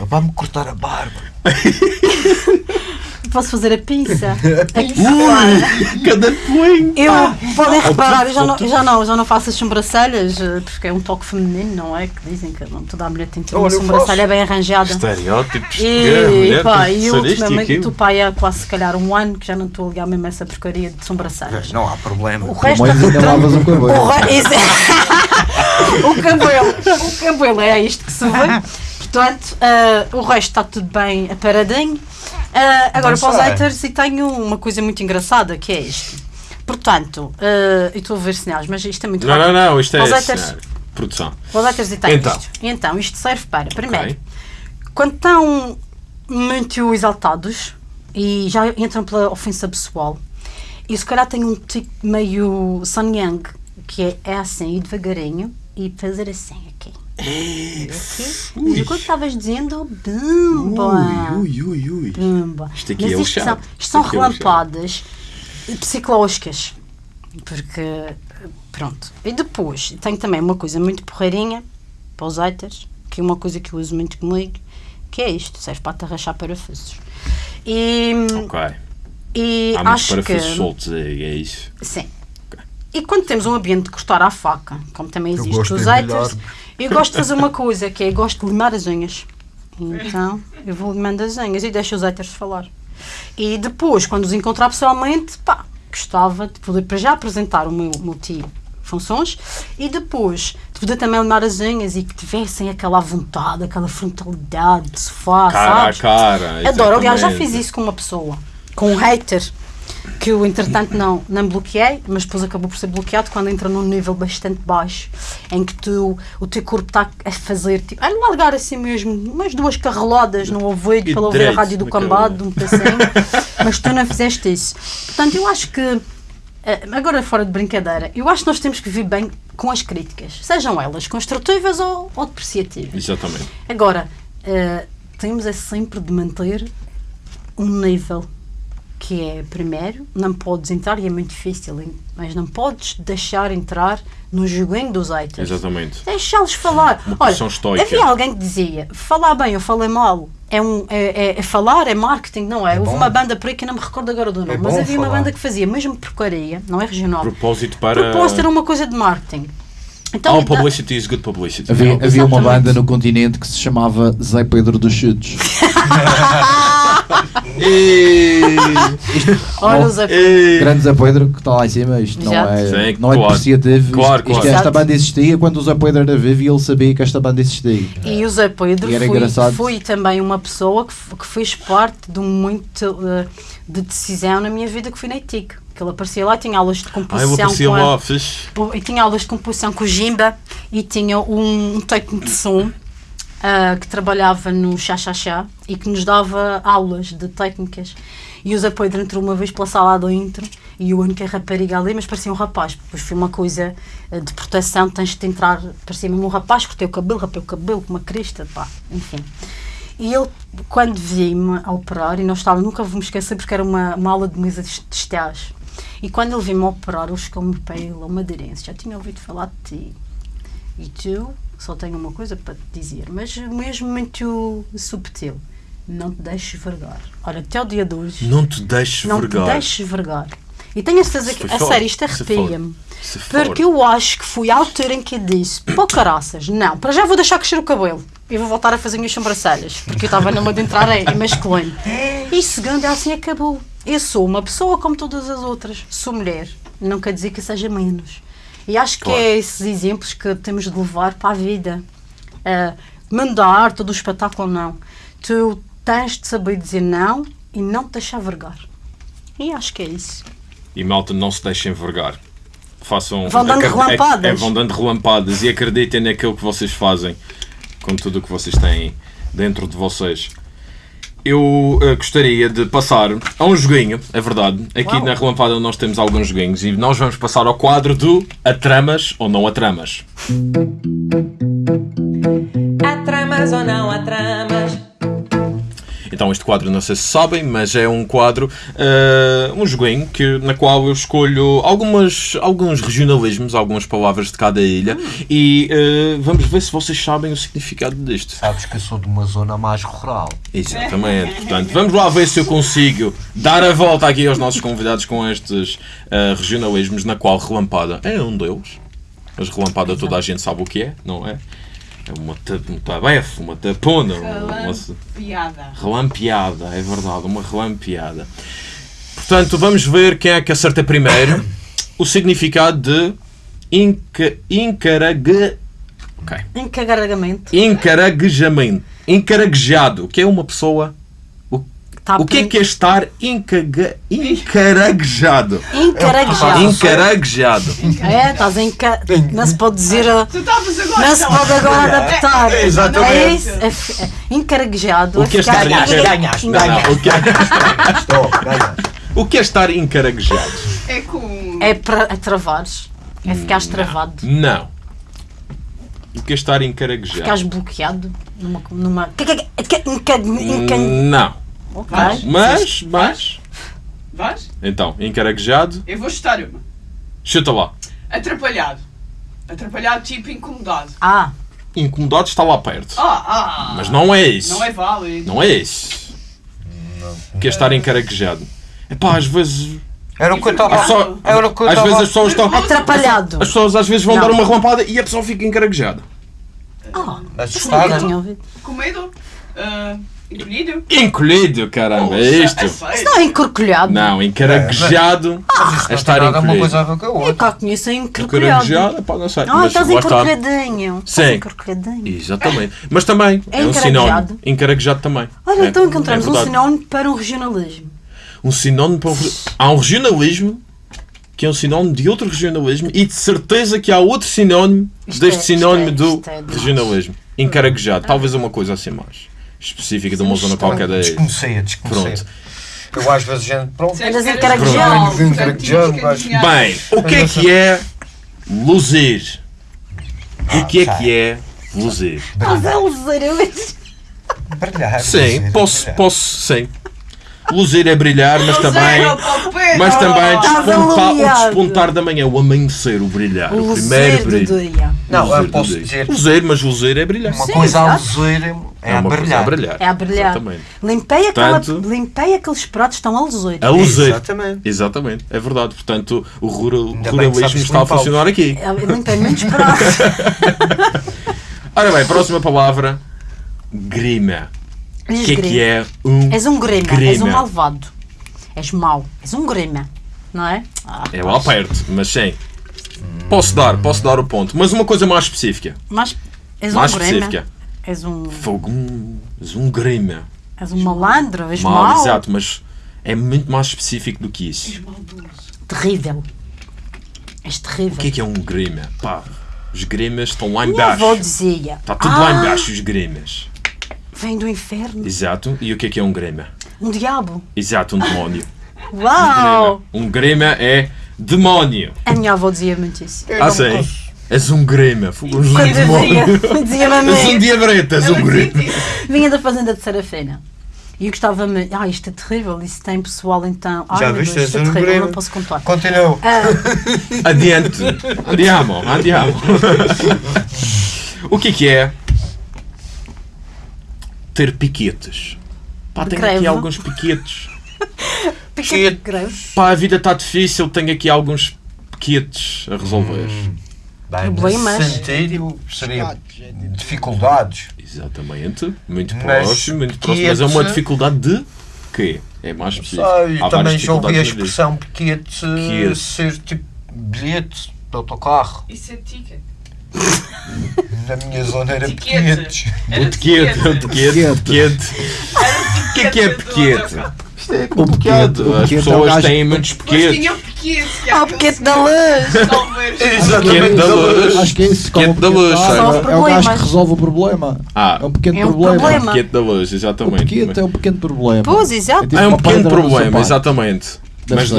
Vamos cortar a barba. Posso fazer a pinça? Cada coelho! Eu, podem Ah, reparar, eu já não, já, não, já não faço as sobrancelhas, eh, porque é um toque feminino, não é? Que dizem que não, toda a mulher tem que ter uma Olha, sobrancelha bem arranjada. Estereótipos E, mulher, pá, e ultimamente estou pai há quase se calhar um ano que já não estou a ligar mesmo essa porcaria de sobrancelhas. Não há problema. O resto Mas ainda lavas o cabelo. O, re... É- o cabelo, o cabelo é isto que se vê. Portanto, ah, o resto está tudo bem aparadinho. Ah, agora, para os haters, e tenho uma coisa muito engraçada que é isto. Portanto, eu estou a ver sinais, mas isto é muito Não, rápido. não, não, isto é. Os haters. Produção. para os haters e tenho Então. isto. E então, isto serve para, primeiro, Ok. quando estão muito exaltados e já entram pela ofensa pessoal, e se calhar tem um tipo meio Sun Yang, que é, é assim, ir devagarinho e fazer assim aqui. Aqui. Mas o que estavas dizendo, bumba! Ui, ui, ui. Bumba. Isto aqui Mas é o isto chato. são, Isto são é relampadas psicológicas. Porque, pronto. E depois, tenho também uma coisa muito porreirinha para os haters, que é uma coisa que eu uso muito comigo, que é isto, serve para atarrachar parafusos. E, Ok. e Há acho que... parafusos soltos aí, é isso. Sim. E quando temos um ambiente de cortar à faca, como também existe os haters, embrulhar. Eu gosto de fazer uma coisa, que é gosto de limar as unhas. Então, eu vou limando as unhas e deixo os haters falar. E depois, quando os encontrar pessoalmente, pá, gostava de poder para já apresentar o meu multifunções e depois de poder também limar as unhas e que tivessem aquela vontade, aquela frontalidade de sofá, Cara a sabes? cara. Adoro, aliás, já fiz isso com uma pessoa, com um hater, que eu entretanto não, não bloqueei, mas depois acabou por ser bloqueado quando entra num nível bastante baixo, em que tu, o teu corpo está a fazer, tipo, a largar assim mesmo, umas duas carrelodas no ouvido para ouvir a rádio do cambado, um pedacinho, mas tu não fizeste isso. Portanto, eu acho que, eh, agora fora de brincadeira, eu acho que nós temos que viver bem com as críticas, sejam elas construtivas ou, ou depreciativas. Exatamente. Agora, eh, temos é sempre de manter um nível que é, primeiro, não podes entrar, e é muito difícil, mas não podes deixar entrar no joguinho dos haters. Exatamente. Deixá-los falar. Uma Olha, estoica. havia alguém que dizia, falar bem ou falar mal é, um, é, é- é falar, é marketing, não é? Houve bom. uma banda por aí que não me recordo agora do nome, É mas havia uma falar. banda que fazia mesmo porcaria, não é regional. Propósito para. Propósito era uma coisa de marketing. Então, Oh, publicity is good publicity. Havia, havia uma banda no continente que se chamava Zé Pedro dos Chutes. Olha, os Ei. Grande Zé Pedro que está lá em cima, isto não é, Sim, não é claro. depreciativo. Claro, isto, claro. esta banda existia quando o Zé Pedro era vivo e ele sabia que esta banda existia. E o Zé Pedro E era foi, engraçado. foi também uma pessoa que, que fez parte de muito eh, de decisão na minha vida que foi na ITIC. Que ele aparecia lá, tinha aulas de Ah, eu composição aparecia com a- fixe. e tinha aulas de composição com o Jimba e tinha um, um técnico de som ah, que trabalhava no Chá e que nos dava aulas de técnicas. E o Zé entrou uma vez pela sala dentro e eu a rapariga ali, mas parecia um rapaz. Depois foi uma coisa ah, de proteção, tens de entrar, parecia mesmo um rapaz, cortei o cabelo, rapei o cabelo com uma crista, pá, enfim. E ele, quando vi-me a operar, e nós estávamos, nunca vou me esquecer porque era uma, uma aula de mesa de estágio. E quando ele veio-me operar, ele chegou-me para ele, uma aderência. Já tinha ouvido falar de ti. E tu, só tenho uma coisa para te dizer, mas mesmo muito subtil. Não te deixes vergar. Olha, até o dia de hoje, Não te deixes não vergar. te deixes vergar. E tenho a certeza que, a sério, isto foi arrepia-me. Porque eu acho que foi a altura em que eu disse: pô, caraças, não, para já vou deixar crescer o cabelo e vou voltar a fazer minhas sobrancelhas, porque eu estava numa de entrar em, em masculino. E segundo, assim acabou. Eu sou uma pessoa como todas as outras, sou mulher, não quer dizer que seja menos. E acho que Claro. é esses exemplos que temos de levar para a vida. Uh, mandar todo o espetáculo, não. Tu tens de saber dizer não e não te deixar vergar. E acho que é isso. E malta, não se deixem vergar. Façam. Vão dando relampadas. É, é, vão dando relampadas e acreditem naquilo que vocês fazem com tudo o que vocês têm dentro de vocês. Eu eh, gostaria de passar a um joguinho, é verdade. Aqui Uau. na Relampada nós temos alguns joguinhos e nós vamos passar ao quadro do Atramas ou não Atramas. Há tramas ou não há tramas? Então este quadro não sei se sabem, mas é um quadro, eh, um joguinho que, na qual eu escolho algumas, alguns regionalismos, algumas palavras de cada ilha e eh, vamos ver se vocês sabem o significado disto. Sabes que eu sou de uma zona mais rural. Exatamente. Portanto, vamos lá ver se eu consigo dar a volta aqui aos nossos convidados com estes eh, regionalismos, na qual relampada é um deles. Mas relampada toda a gente sabe o que é, não é? É uma, um tabefe, uma tapona, uma, Piada. Relampeada, é verdade, uma relampeada. Portanto, vamos ver quem é que acerta primeiro o significado de inca, encarague, ok, Encarregamento. encaraguejamento. Encaraguejado, que é uma pessoa. O, Tá o que é que é estar encaga, encaraguejado? Encaraguejado. Encaraguejado. É, estás em ca... Não se pode dizer. Tu estavas agora. Não se pode agora adaptar. Exatamente. É isso. É, é, encaraguejado. O que é estar Ganhaste, encar- ganhaste, o que é- Estou, ganha. O que é estar encaraguejado? É com. É para é travares. É ficares travado. Não. O que é estar encaraguejado? Ficares bloqueado numa. numa... enca- enca- Não. Ok. Mas, mas. Vais? Então, encaraguejado, Eu vou chutar uma. chuta lá. Atrapalhado. Atrapalhado, tipo incomodado. Ah, Incomodado está lá perto. Ah, ah. Mas não é isso. Não é válido. Não é isso. O que é estar encaraguejado? Epá, às vezes. Era o que eu estava só- Era o que eu Às vezes estava as pessoas estão. atrapalhado. As pessoas às vezes vão Não. dar uma relampada e a pessoa fica encaraguejada. Ah, isso nunca assustada. tinha ouvido. Com medo? Ah, encolhido? Encolhido, caramba, é isto. É sério? Isso não é encorcolhado. Não, encaraguejado é estar nada uma encolhido. coisa a ver com a Eu outra. cá conheço encorcolhado. Encaragejado, pá, não sei. Ah, mas estás lá está. Sim. Estás encorcolhadinho. Exatamente. Mas também É é, um sinónimo. encaraguejado? Encaraguejado também. Olha, É, então encontramos é um verdade. sinónimo para um regionalismo. Um sinónimo para um... Há um regionalismo que é um sinónimo de outro regionalismo e de certeza que há outro sinónimo Isto deste é- sinónimo isto é- do isto é demais. regionalismo. Encaraguejado. Talvez uma coisa assim mais específica de uma zona qualquer da ilha. Desconhecia, desconhecia. Pronto. Eu às vezes gente, pronto. Andas gajo. adivinhar. Bem, o que é que é luzir? O que é que é luzir? Mas é luzeiro. Brilhar. Sim, posso, posso, sim. Luzir é brilhar, mas também... Mas também despontar, o despontar da manhã, o amanhecer, o brilhar, o, O primeiro luzeiro brilho. Não, eu posso dizer Luzer, mas luzer é brilhar. uma Sim, coisa a luzer é, a uma coisa brilhar. a brilhar. É a brilhar. Exatamente. Limpei, aquela, Portanto- limpei aqueles pratos, estão a luzeiro. A luzer. Exatamente. Exatamente, é verdade. Portanto, o rural, ruralismo está a funcionar aqui. Eu limpei muitos pratos. Ora bem, próxima palavra: grima. O que é que é um. És um grima, és um grima? malvado. És mau, és um grima, não é? Ah, É lá perto, mas sim. Posso dar, posso dar o ponto. Mas uma coisa mais específica. Mas és Mais um grima. específica. És um, Fogo, um, és um grima. és um malandro, és Mal, mau. exato, mas é muito mais específico do que isso. Terrível. És terrível. O que é que é um grima? Pá, os grimas estão lá em Minha avó baixo. dizia. Está tudo ah, lá em baixo, os grimas. Vem do inferno. Exato. E o que é que é um grima? Um diabo. Exato, um demónio. Uau! Um grima é demónio. A minha avó dizia muito isso. Eu Ah, não sim. cons- És um grema. Quando demónios. dizia, dizia-me És um diabrete, és um grema. vinha da fazenda de Serafina. E eu gostava-me, ah, isto é terrível, isso tem pessoal então. Ai, Já meu viste? Deus, És isto é um terrível, não posso contar. Continua. Ah, Adiante. Andiamo, andiamo. o que é que é ter piquetes? Pá, tenho greve. aqui alguns piquetes. piquete de greve. Pá, a vida está difícil, tenho aqui alguns piquetes a resolver. Hum. Bem, Problemas. sentido, seria dificuldades. Exatamente. Muito Mas próximo, muito próximo. Mas é uma dificuldade de quê? É mais específico. Sei, Há também já ouvi a expressão piquete Piquete. ser tipo bilhete de autocarro. Isso é ticket. Na minha zona era Tiquete. piquetes. Era O tequete, o. O que é que é piquete? Isto é O como pequete. o As pequete é um pessoas têm muitos pequetes. o é Ah, o piquete da luz. Pequete da luz. Acho que é isso. Pequete da o luz, pequete- É o gajo que resolve o problema. Ah, É um pequeno É um problema. problema. Pequete da luz, O exatamente. pequete é um pequeno problema. Pois, exato. tipo É um uma pequeno problema, exatamente. Mas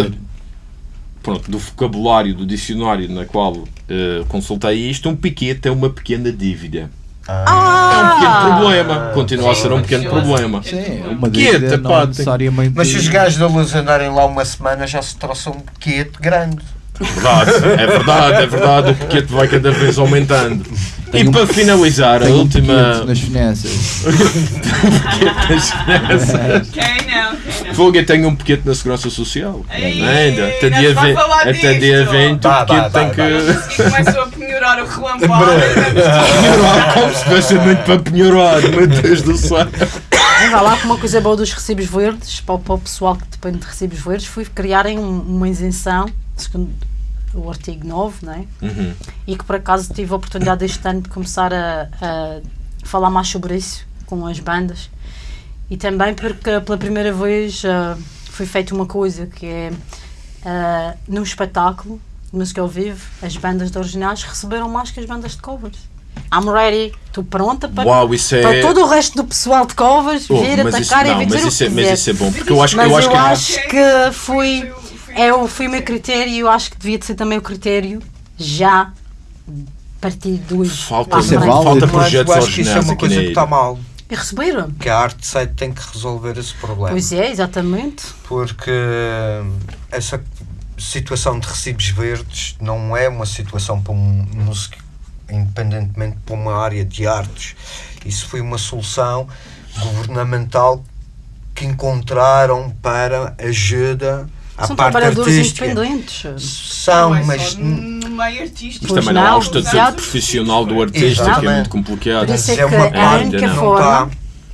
pronto, do vocabulário do dicionário na qual eh, consultei isto, um piquete é uma pequena dívida. É um Ah! pequeno problema. Continua a ser um pequeno Sim. problema. Sim, é uma Pequete, dívida pá, necessariamente. Mas se os gajos da luz andarem lá uma semana já se trouxe um piquete grande. Verdade, é verdade, é verdade. O piquete vai cada vez aumentando. Tem e um- para finalizar, a Tem um última. pequete nas finanças. Quem não? Quem não? Fogo, eu tenho um pequete na Segurança Social. Ei, Ainda. Até dia se vai 20, falar até dia 20 Dá, o pequete dá, tem que. E começam a penhorar o relampada. Penhorar, como se tivesse muito para penhorar, meu Deus do céu. Mas vá lá com uma coisa boa dos recibos verdes, para, o- para o pessoal que depende de recibos verdes, foi criarem um- uma isenção, segundo o artigo 9, não é? Uhum. e que por acaso tive a oportunidade este ano de começar a, a falar mais sobre isso com as bandas e também porque pela primeira vez ah, foi feita uma coisa que é ah, num espetáculo de música ao vivo as bandas de originais receberam mais que as bandas de covers I'm ready, estou pronta para, Uau, é. para todo o resto do pessoal de covers Oh, vir mas isso, atacar não, e vir dizer é, mas isso é bom, porque eu acho, Mas eu acho eu que acho que Foi é, o- foi o meu critério e eu acho que devia de ser também o critério já a partir do falta, frente. válido. falta projetos eu acho que isso é uma coisa que está mal. E receberam. Que a arte site tem que resolver esse problema. Pois é, exatamente. Porque essa situação de recibos verdes não é uma situação para um músico, independentemente para uma área de artes. Isso foi uma solução governamental que encontraram para ajuda à São parte trabalhadores artística. independentes. São, Não é mas meio artístico. Mas também não há não, o estatuto exato. profissional do artista, que é muito complicado. Por isso é é que uma é a parte não forma. está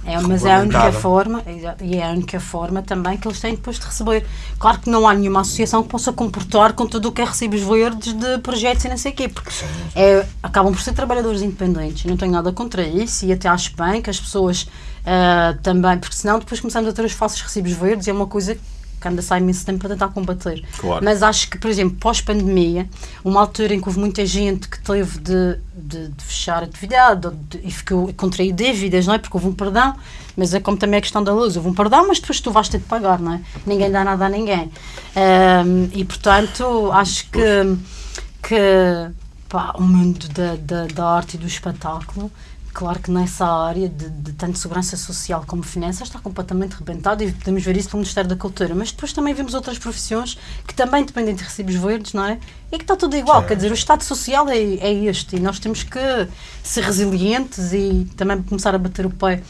É, mas é a única forma, e é a única forma também que eles têm depois de receber. Claro que não há nenhuma associação que possa comportar com tudo o que é recibos verdes de projetos e não sei o quê, porque é, acabam por ser trabalhadores independentes. Não tenho nada contra isso e até acho bem que as pessoas ah, também, porque senão depois começamos a ter os falsos recibos verdes e é uma coisa que anda a sair imenso tempo para tentar combater. Claro. Mas acho que, por exemplo, pós-pandemia, uma altura em que houve muita gente que teve de, de, de fechar a atividade de- e ficou contrair dívidas, não é? Porque houve um perdão, mas é como também a questão da luz, houve um perdão, mas depois tu vais ter de pagar, não é? Ninguém dá nada a ninguém. Ahm, e portanto, acho que, que pá, o mundo da, da, da arte e do espetáculo. Claro que nessa área de, de tanto segurança social como finanças está completamente rebentado e podemos ver isso pelo Ministério da Cultura. Mas depois também vemos outras profissões que também dependem de recibos verdes, não é? E que está tudo igual. Quer dizer, o Estado Social é, é este e nós temos que ser resilientes e também começar a bater o pé.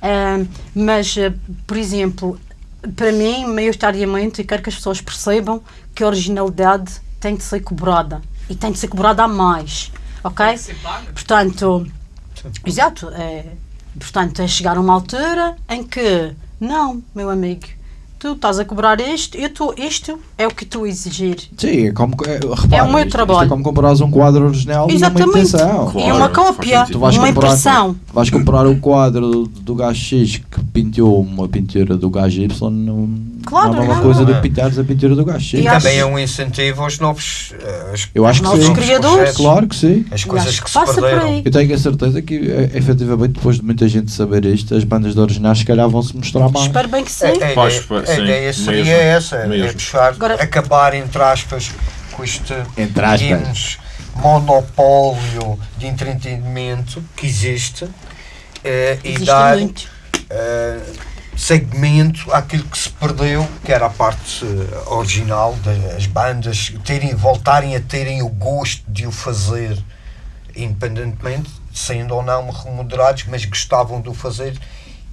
Ah, mas, ah, por exemplo, para mim, maioritariamente, e quero que as pessoas percebam que a originalidade tem de ser cobrada e tem de ser cobrada a mais, ok? Tem que ser paga. Portanto, exato, é, portanto, é chegar a uma altura em que, não, meu amigo, tu estás a cobrar isto, eu tô, isto é o que tu exigir. Sim, é como. É, repara, É o meu isto- isto trabalho. é como comprares um quadro original e uma Exatamente. intenção. e Claro, uma faz cópia, sentido. Tu vais uma comprar, impressão. vais comprar o quadro do, do gajo X que pintou uma pintura do gajo Y, não, Claro, não é uma não. coisa de pintares a pintura do gajo. E acho- Também é um incentivo aos novos. eh, aos Eu acho que Novos sim. criadores. projetos, Claro que sim. As E coisas que, que se passa por perderam. aí. Eu tenho a certeza que, eh, efetivamente, depois de muita gente saber isto, as bandas de originais se calhar vão se mostrar mais. Espero bem que sim. A, a Faz, ideia, sim, a ideia seria mesmo, essa, é mesmo. puxar, Agora- acabar, entre aspas, com este Entre aspas. monopólio de entretenimento que existe e Existe dar muito. Segmento àquilo que se perdeu, que era a parte eh, original das bandas terem, voltarem a terem o gosto de o fazer independentemente, sendo ou não remodelados, mas gostavam de o fazer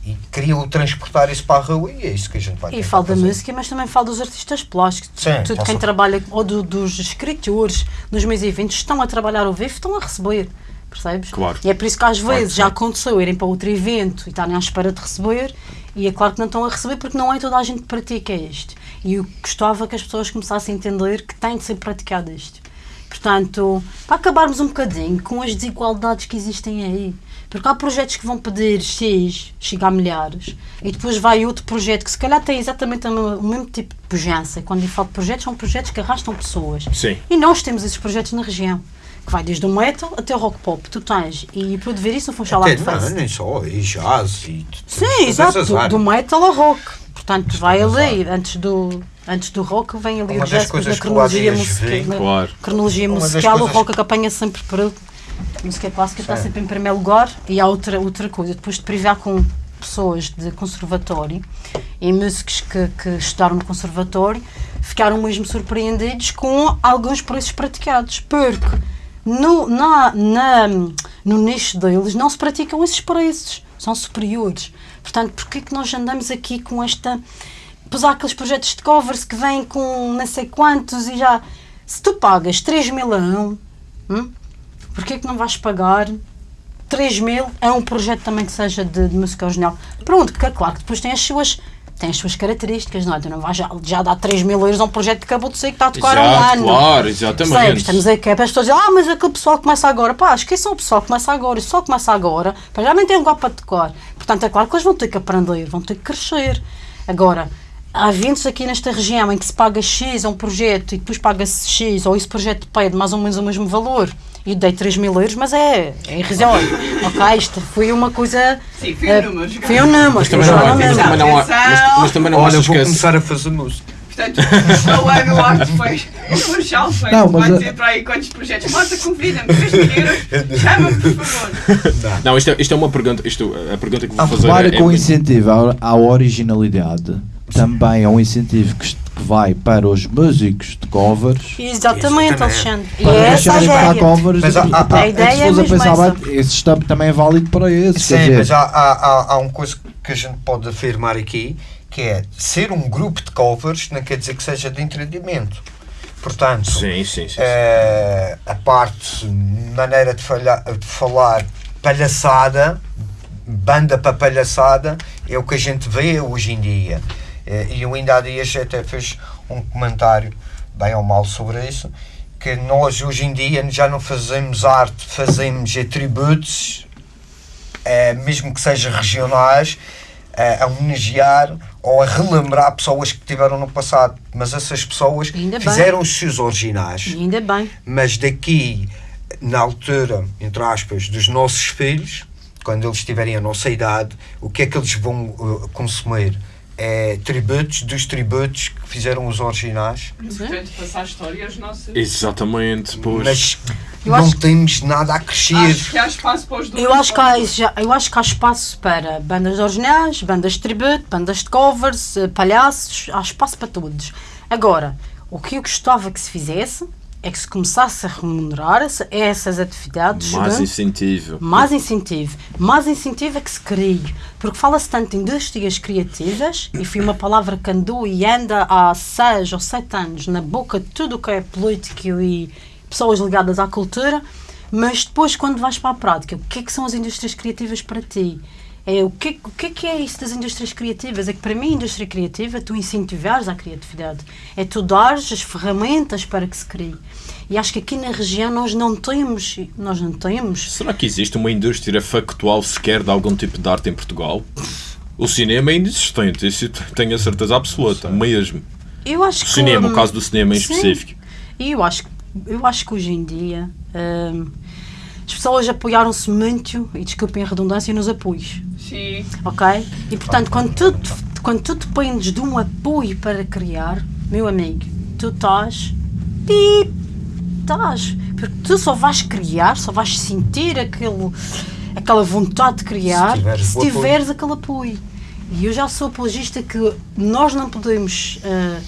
e queriam transportar isso para a rua e é isso que a gente vai E falo da música, mas também falo dos artistas plásticos. Sim, Tudo quem trabalha, ou do- dos escritores, nos meus eventos, estão a trabalhar ao vivo, estão a receber. Percebes? Claro. E é por isso que às Claro vezes já aconteceu irem para outro evento e estarem à espera de receber, e é claro que não estão a receber porque não é toda a gente que pratica isto. E eu gostava que as pessoas começassem a entender que tem de ser praticado isto. Portanto, para acabarmos um bocadinho com as desigualdades que existem aí. Porque há projetos que vão pedir X, chega a milhares, e depois vai outro projeto que se calhar tem exatamente o mesmo, o mesmo tipo de pujança. Quando eu falo de projetos, são projetos que arrastam pessoas. Sim. E nós temos esses projetos na região, que vai desde o metal até o rock pop. Tu tens, e para ver isso no Funchal Até, Art não, nem só, e jazz e Sim, exato, do, metal ao rock. Portanto, vai ali, antes do, antes do rock, vem ali Uma o jazz, depois coisas na cronologia musical. Claro. cronologia Uma musical, o rock que apanha sempre para a música clássica está sempre em primeiro lugar e há outra, outra coisa, depois de privar com pessoas de conservatório e músicos que, que estudaram no conservatório ficaram mesmo surpreendidos com alguns preços praticados porque no, na, na, no nicho deles não se praticam esses preços, são superiores. Portanto, porquê que nós andamos aqui com esta. Pois há aqueles projetos de covers que vêm com não sei quantos e já. Se tu pagas 3 mil a um, hum, porquê que não vais pagar 3 mil a um projeto também que seja de, de música original? Pronto, porque é claro que depois tem as suas. Tem as suas características, não é? Tu não vais já, já dar 3 mil euros a um projeto que acabou de sair que está a tocar há um Exato, ano. claro, exatamente. Percebes? Estamos aqui, para as pessoas dizem, ah, mas aquele pessoal começa agora. Pá, esqueçam o pessoal que começa agora. E só começa agora, pá, já nem tem lugar para tocar. Portanto, é claro que eles vão ter que aprender, vão ter que crescer. Agora, há eventos aqui nesta região em que se paga X a um projeto e depois paga-se X, ou esse projeto pede mais ou menos o mesmo valor. E dei 3 mil euros, mas é, é irrisório. ok, isto foi uma coisa. Sim, foi um número. Foi um número. Mas também foi não, um há- mas número. também não, há- mas, mas também não Olha, vou que esse- começar a fazer música. Portanto, o ano arte foi. O Marshall foi. Não, mas vai dizer para aí quantos projetos. Marta, convida-me. 3 mil euros. Chama-me, por favor. Não, isto é, isto é uma pergunta. Isto, a pergunta que vou fazer repara é, que é o muito- incentivo à, à originalidade também é um incentivo que, que vai para os músicos de covers Exatamente, Exatamente. Alexandre. E para essa é a deixarem ideia. covers Mas e, e, pá, a ideia se é a mesmo pensar essa. esse tam- também é válido para esses Sim, quer dizer, mas há, há, há, uma coisa que a gente pode afirmar aqui, que é ser um grupo de covers não quer dizer que seja de entretenimento. Portanto, Sim, sim, sim. sim. eh, a parte, maneira de, falha- de falar, palhaçada, banda para palhaçada, é o que a gente vê hoje em dia. Eh, E eu ainda há dias até fiz um comentário, bem ou mal, sobre isso, que nós hoje em dia já não fazemos arte, fazemos atributos, eh, mesmo que sejam regionais, eh, a homenagear ou a relembrar pessoas que tiveram no passado. Mas essas pessoas fizeram os seus originais ainda bem. mas daqui na altura, entre aspas, dos nossos filhos, quando eles tiverem a nossa idade, o que é que eles vão uh, consumir? É tributos dos tributos que fizeram os originais, Portanto, passar a história aos nossos. Exatamente, pois. mas Eu não acho- temos nada a crescer. Acho que há espaço para os dois. Eu acho, que há, eu acho que há espaço para bandas originais, bandas de tributo, bandas de covers, eh, palhaços, há espaço para todos. Agora, o que eu gostava que se fizesse é que se começasse a remunerar essa- essas atividades. Mais né? incentivo. Mais incentivo. Mais incentivo é que se crie. Porque fala-se tanto em indústrias criativas, e foi uma palavra que andou e anda há seis ou sete anos na boca de tudo o que é político e pessoas ligadas à cultura, mas depois, quando vais para a prática, o que é que são as indústrias criativas para ti? É, o, que, o que é que é isso das indústrias criativas? É que para mim a indústria criativa é tu incentivares a criatividade. É tu dares as ferramentas para que se crie. E acho que aqui na região nós não temos, nós não temos Será que existe uma indústria factual sequer de algum tipo de arte em Portugal? O cinema é inexistente, isso tenho a certeza absoluta, mesmo. Eu acho O que cinema, o caso do cinema em sim. específico. E eu acho, que- eu acho que hoje em dia hum, as pessoas apoiaram-se muito, e desculpem a redundância, nos apoios, Sim. ok? E portanto, quando tu, quando tu dependes de um apoio para criar, meu amigo, tu estás. Pip, estás. Porque tu só vais criar, só vais sentir aquele, aquela vontade de criar Se tiveres se o apoio. tiveres aquele apoio. E eu já sou apologista que nós não podemos. ah,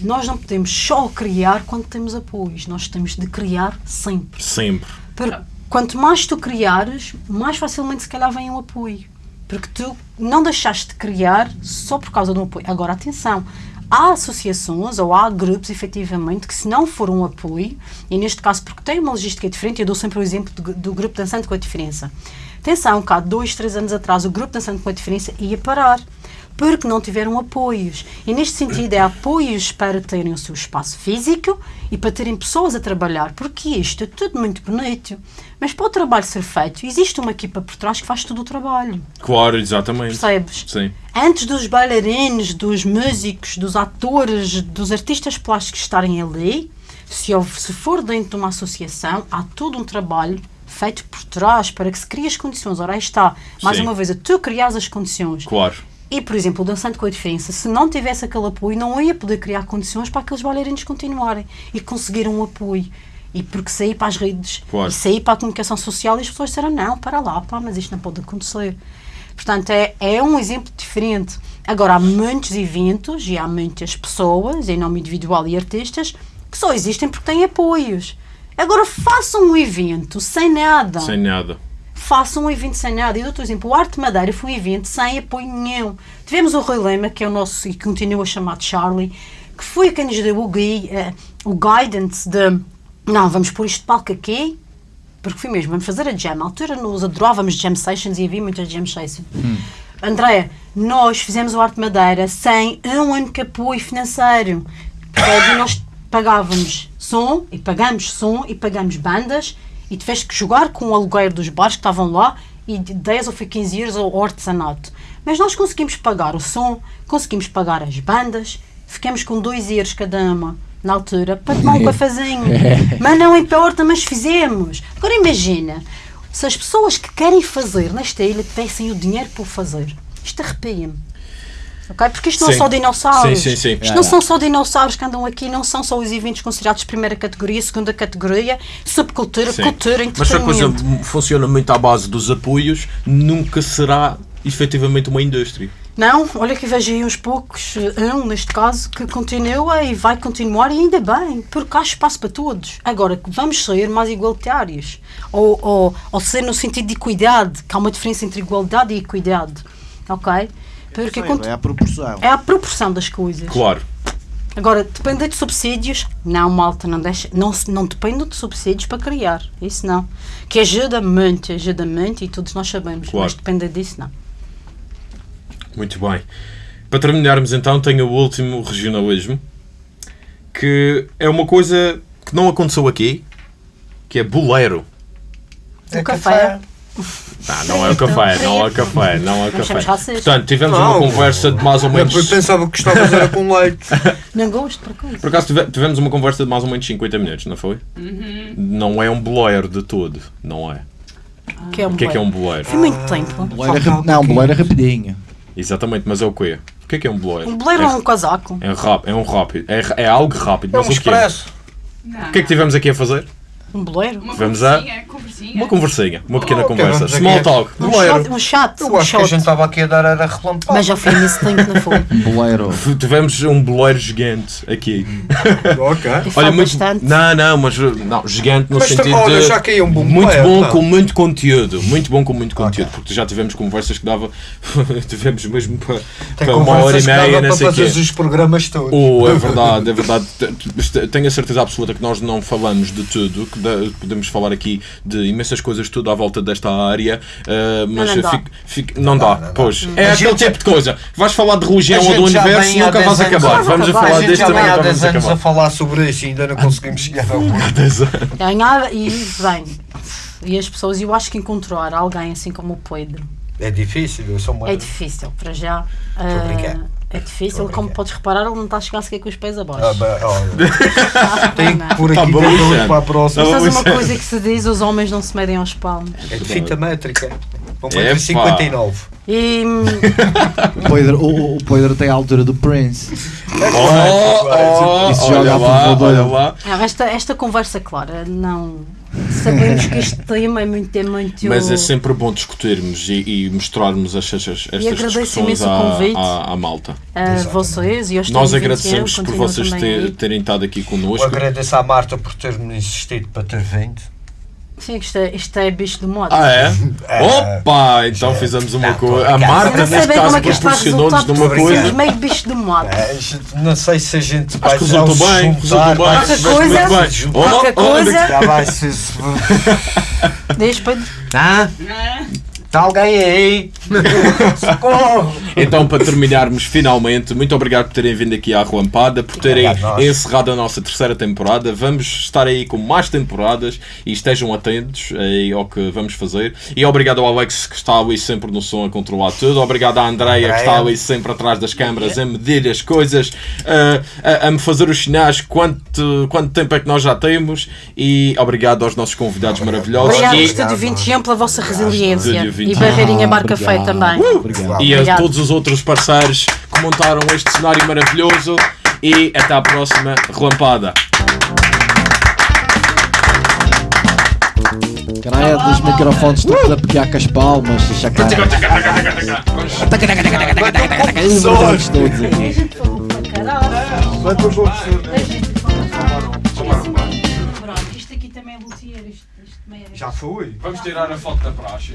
nós não podemos só criar quando temos apoios, nós temos de criar sempre. Sempre. Porque quanto mais tu criares, mais facilmente se calhar vem um apoio. Porque tu não deixaste de criar só por causa do apoio. Agora, atenção, há associações ou há grupos, efetivamente, que se não for um apoio, e neste caso porque tem uma logística diferente, eu dou sempre o exemplo do, do grupo Dançante com a Diferença. Atenção, cá dois, três anos atrás, o grupo Dançante com a Diferença ia parar. Porque não tiveram apoios. E neste sentido é apoios para terem o seu espaço físico e para terem pessoas a trabalhar. Porque isto é tudo muito bonito. Mas para o trabalho ser feito, existe uma equipa por trás que faz todo o trabalho. Claro, exatamente. Percebes? Sim. Antes dos bailarinos, dos músicos, dos atores, dos artistas plásticos estarem ali, se, se for dentro de uma associação, há todo um trabalho feito por trás para que se crie as condições. Ora, aí está, mais Sim. uma vez, tu criares as condições. Claro. E, por exemplo, o Dançante com a Diferença, se não tivesse aquele apoio, não ia poder criar condições para aqueles bailarinos continuarem e conseguir um apoio. E porque sair para as redes Claro. e sair para a comunicação social e as pessoas disseram, não, para lá, pá, mas isto não pode acontecer. Portanto, é, é um exemplo diferente. Agora, há muitos eventos e há muitas pessoas, em nome individual e artistas, que só existem porque têm apoios. Agora, façam um evento sem nada Sem nada. Façam um evento sem nada. Eu dou-te um exemplo. O Arte Madeira foi um evento sem apoio nenhum. Tivemos o Rui Lema, que é o nosso, e continua a chamar de Charlie, que foi quem nos deu o, gui, eh, o guidance de não, vamos pôr isto de palco aqui, porque foi mesmo, vamos fazer a jam. Na altura nós adorávamos jam sessions e havia muitas jam sessions. André, nós fizemos o Arte Madeira sem um único apoio financeiro. E nós pagávamos som, e pagamos som, e pagamos bandas, e tiveste que jogar com o aluguer dos bares que estavam lá, e de 10 ou foi 15 euros ao artesanato. Mas nós conseguimos pagar o som, conseguimos pagar as bandas, ficamos com 2 euros cada uma na altura para tomar um cafezinho. Mas não importa, mas fizemos. Agora imagina, se as pessoas que querem fazer nesta ilha tivessem o dinheiro para o fazer, isto arrepia-me. Ok? Porque isto não Sim. são dinossauros. Sim, sim. Isto não são só dinossauros que andam aqui, não são só os eventos considerados de primeira categoria, segunda categoria, subcultura, cultura, Mas se a coisa entretenimento. funciona muito à base dos apoios, nunca será efetivamente uma indústria. Não, olha que vejo aí uns poucos, um neste caso, que continua e vai continuar e ainda bem, porque há espaço para todos. Agora, vamos ser mais igualitários, ou, ou, ou ser no sentido de equidade, que há uma diferença entre igualdade e equidade, ok? Porque É a proporção. é a proporção das coisas. Claro. Agora, depender de subsídios, não, malta, não, deixa, não, não depende de subsídios para criar, isso não. Que ajuda muito, ajuda muito e todos nós sabemos, Claro. mas depender disso não. Muito bem. Para terminarmos então, tenho o último regionalismo, que é uma coisa que não aconteceu aqui, que é boleiro. É O café. Ah, não é o café, não é o café, não é o café. Portanto, tivemos uma conversa de mais ou menos. Eu pensava que gostavas era com leite. Não gosto, por coisa. Por acaso tive- tivemos uma conversa de mais ou menos 50 minutos, não foi? Não é um boleiro de todo, não é. Que é um O que é que é um boleiro. boleiro? Foi muito tempo. Boleira rap- Não, boleira rapidinho. Exatamente, mas é o quê? O que é que é um boleiro? Um boleiro é, é um casaco. é, rápido, é um rápido, é, é algo rápido, É mas um o quê? expresso. Não. O que é que tivemos aqui a fazer? Um boleiro. Uma Vamos a- conversinha. Uma conversinha, uma pequena Oh, conversa. aqui Small talk. Um Boleiro. shot, um chat, Eu um acho que a shot. gente estava aqui a dar era relampado. Mas já foi nesse tempo, não foi? Boleiro. Tivemos um boleiro gigante aqui. Ok. E muito. bastante. Não, não, mas não, gigante no Mas sentido olha, de. já caiu um bom muito boleiro, bom não? com muito conteúdo. Muito bom com muito conteúdo. Porque já tivemos conversas que dava. tivemos mesmo para, Tem para uma hora e conversas que meia, dava não para sei o quê. fazer os programas todos. Oh, é verdade, é verdade. Tenho a certeza absoluta que nós não falamos de tudo, que podemos falar aqui de imensas coisas, tudo à volta desta área, eh, mas não dá. fico- fico- não dá, dá, não dá. pois. Hum. É A aquele tipo de coisa. Vais falar de religião ou do universo, vem nunca 10 vais acabar. Não Vamos a falar deste também vem há nunca 10 vamos anos a falar sobre isso e ainda não conseguimos chegar ao ponto. Ganhar e bem. E as pessoas, eu acho que encontrar alguém assim como o Pedro É difícil, eu sou uma... é difícil, para já. a brincar. Ah, é difícil, como podes reparar, ele não está a chegar sequer com os pés Ah, abaixo. ba- olha, Tenho que pôr Tá aqui Luciano. para a próxima. Tá bom. Sabes uma coisa que se diz, os homens não se medem aos palmos. É de fita métrica. É, 1,59m. E O Pedro, o, o Pedro tem a altura do Prince. Oh, oh, Isso olha joga lá, a favor olha lá. ah, esta, esta conversa, clara, não. Sabemos que este tema é muito. É muito Mas é sempre bom discutirmos e, e mostrarmos estas, estas agradeço discussões imenso o à, convite. à, à malta. a vocês e aos Nós 30, agradecemos por vocês ter- terem estado aqui Eu connosco. agradeço à Marta por ter-me insistido para ter vindo. Sim, isto é, isto é bicho do modo. Ah, é? É. Opa! Então fizemos uma Não, coisa. A sei neste bem como caso, é que isto vai proporcionou-nos de uma coisa. somos meio bicho do modo. É, não sei se a gente vai Acho que resultou bem, resultou bem. Qualquer coisa- bem. qualquer coisa- Já vai ser. Deixa Pedro. Ah, Está alguém aí? Socorro! Então, para terminarmos finalmente, muito obrigado por terem vindo aqui à Relampada, por terem Obrigado, encerrado a nossa terceira temporada. Vamos estar aí com mais temporadas e estejam atentos aí ao que vamos fazer. E obrigado ao Alex que está ali sempre no som a controlar tudo. Obrigado à Andreia que está ali sempre atrás das câmaras a medir as coisas, a, a- a me fazer os sinais quanto, quanto tempo é que nós já temos. E obrigado aos nossos convidados maravilhosos. Obrigado, E- Estúdio 21, pela vossa resiliência. Estúdio 21. E Barreirinha Ah, Barca Feia também. Obrigado. e a todos os outros parceiros que montaram este cenário maravilhoso. E até à próxima relampada. Caralho, dos microfones estamos a pegar com as palmas, chacar. Para Pronto, isto aqui também é luthier. É- Já fui. Vamos tirar a foto da praxe.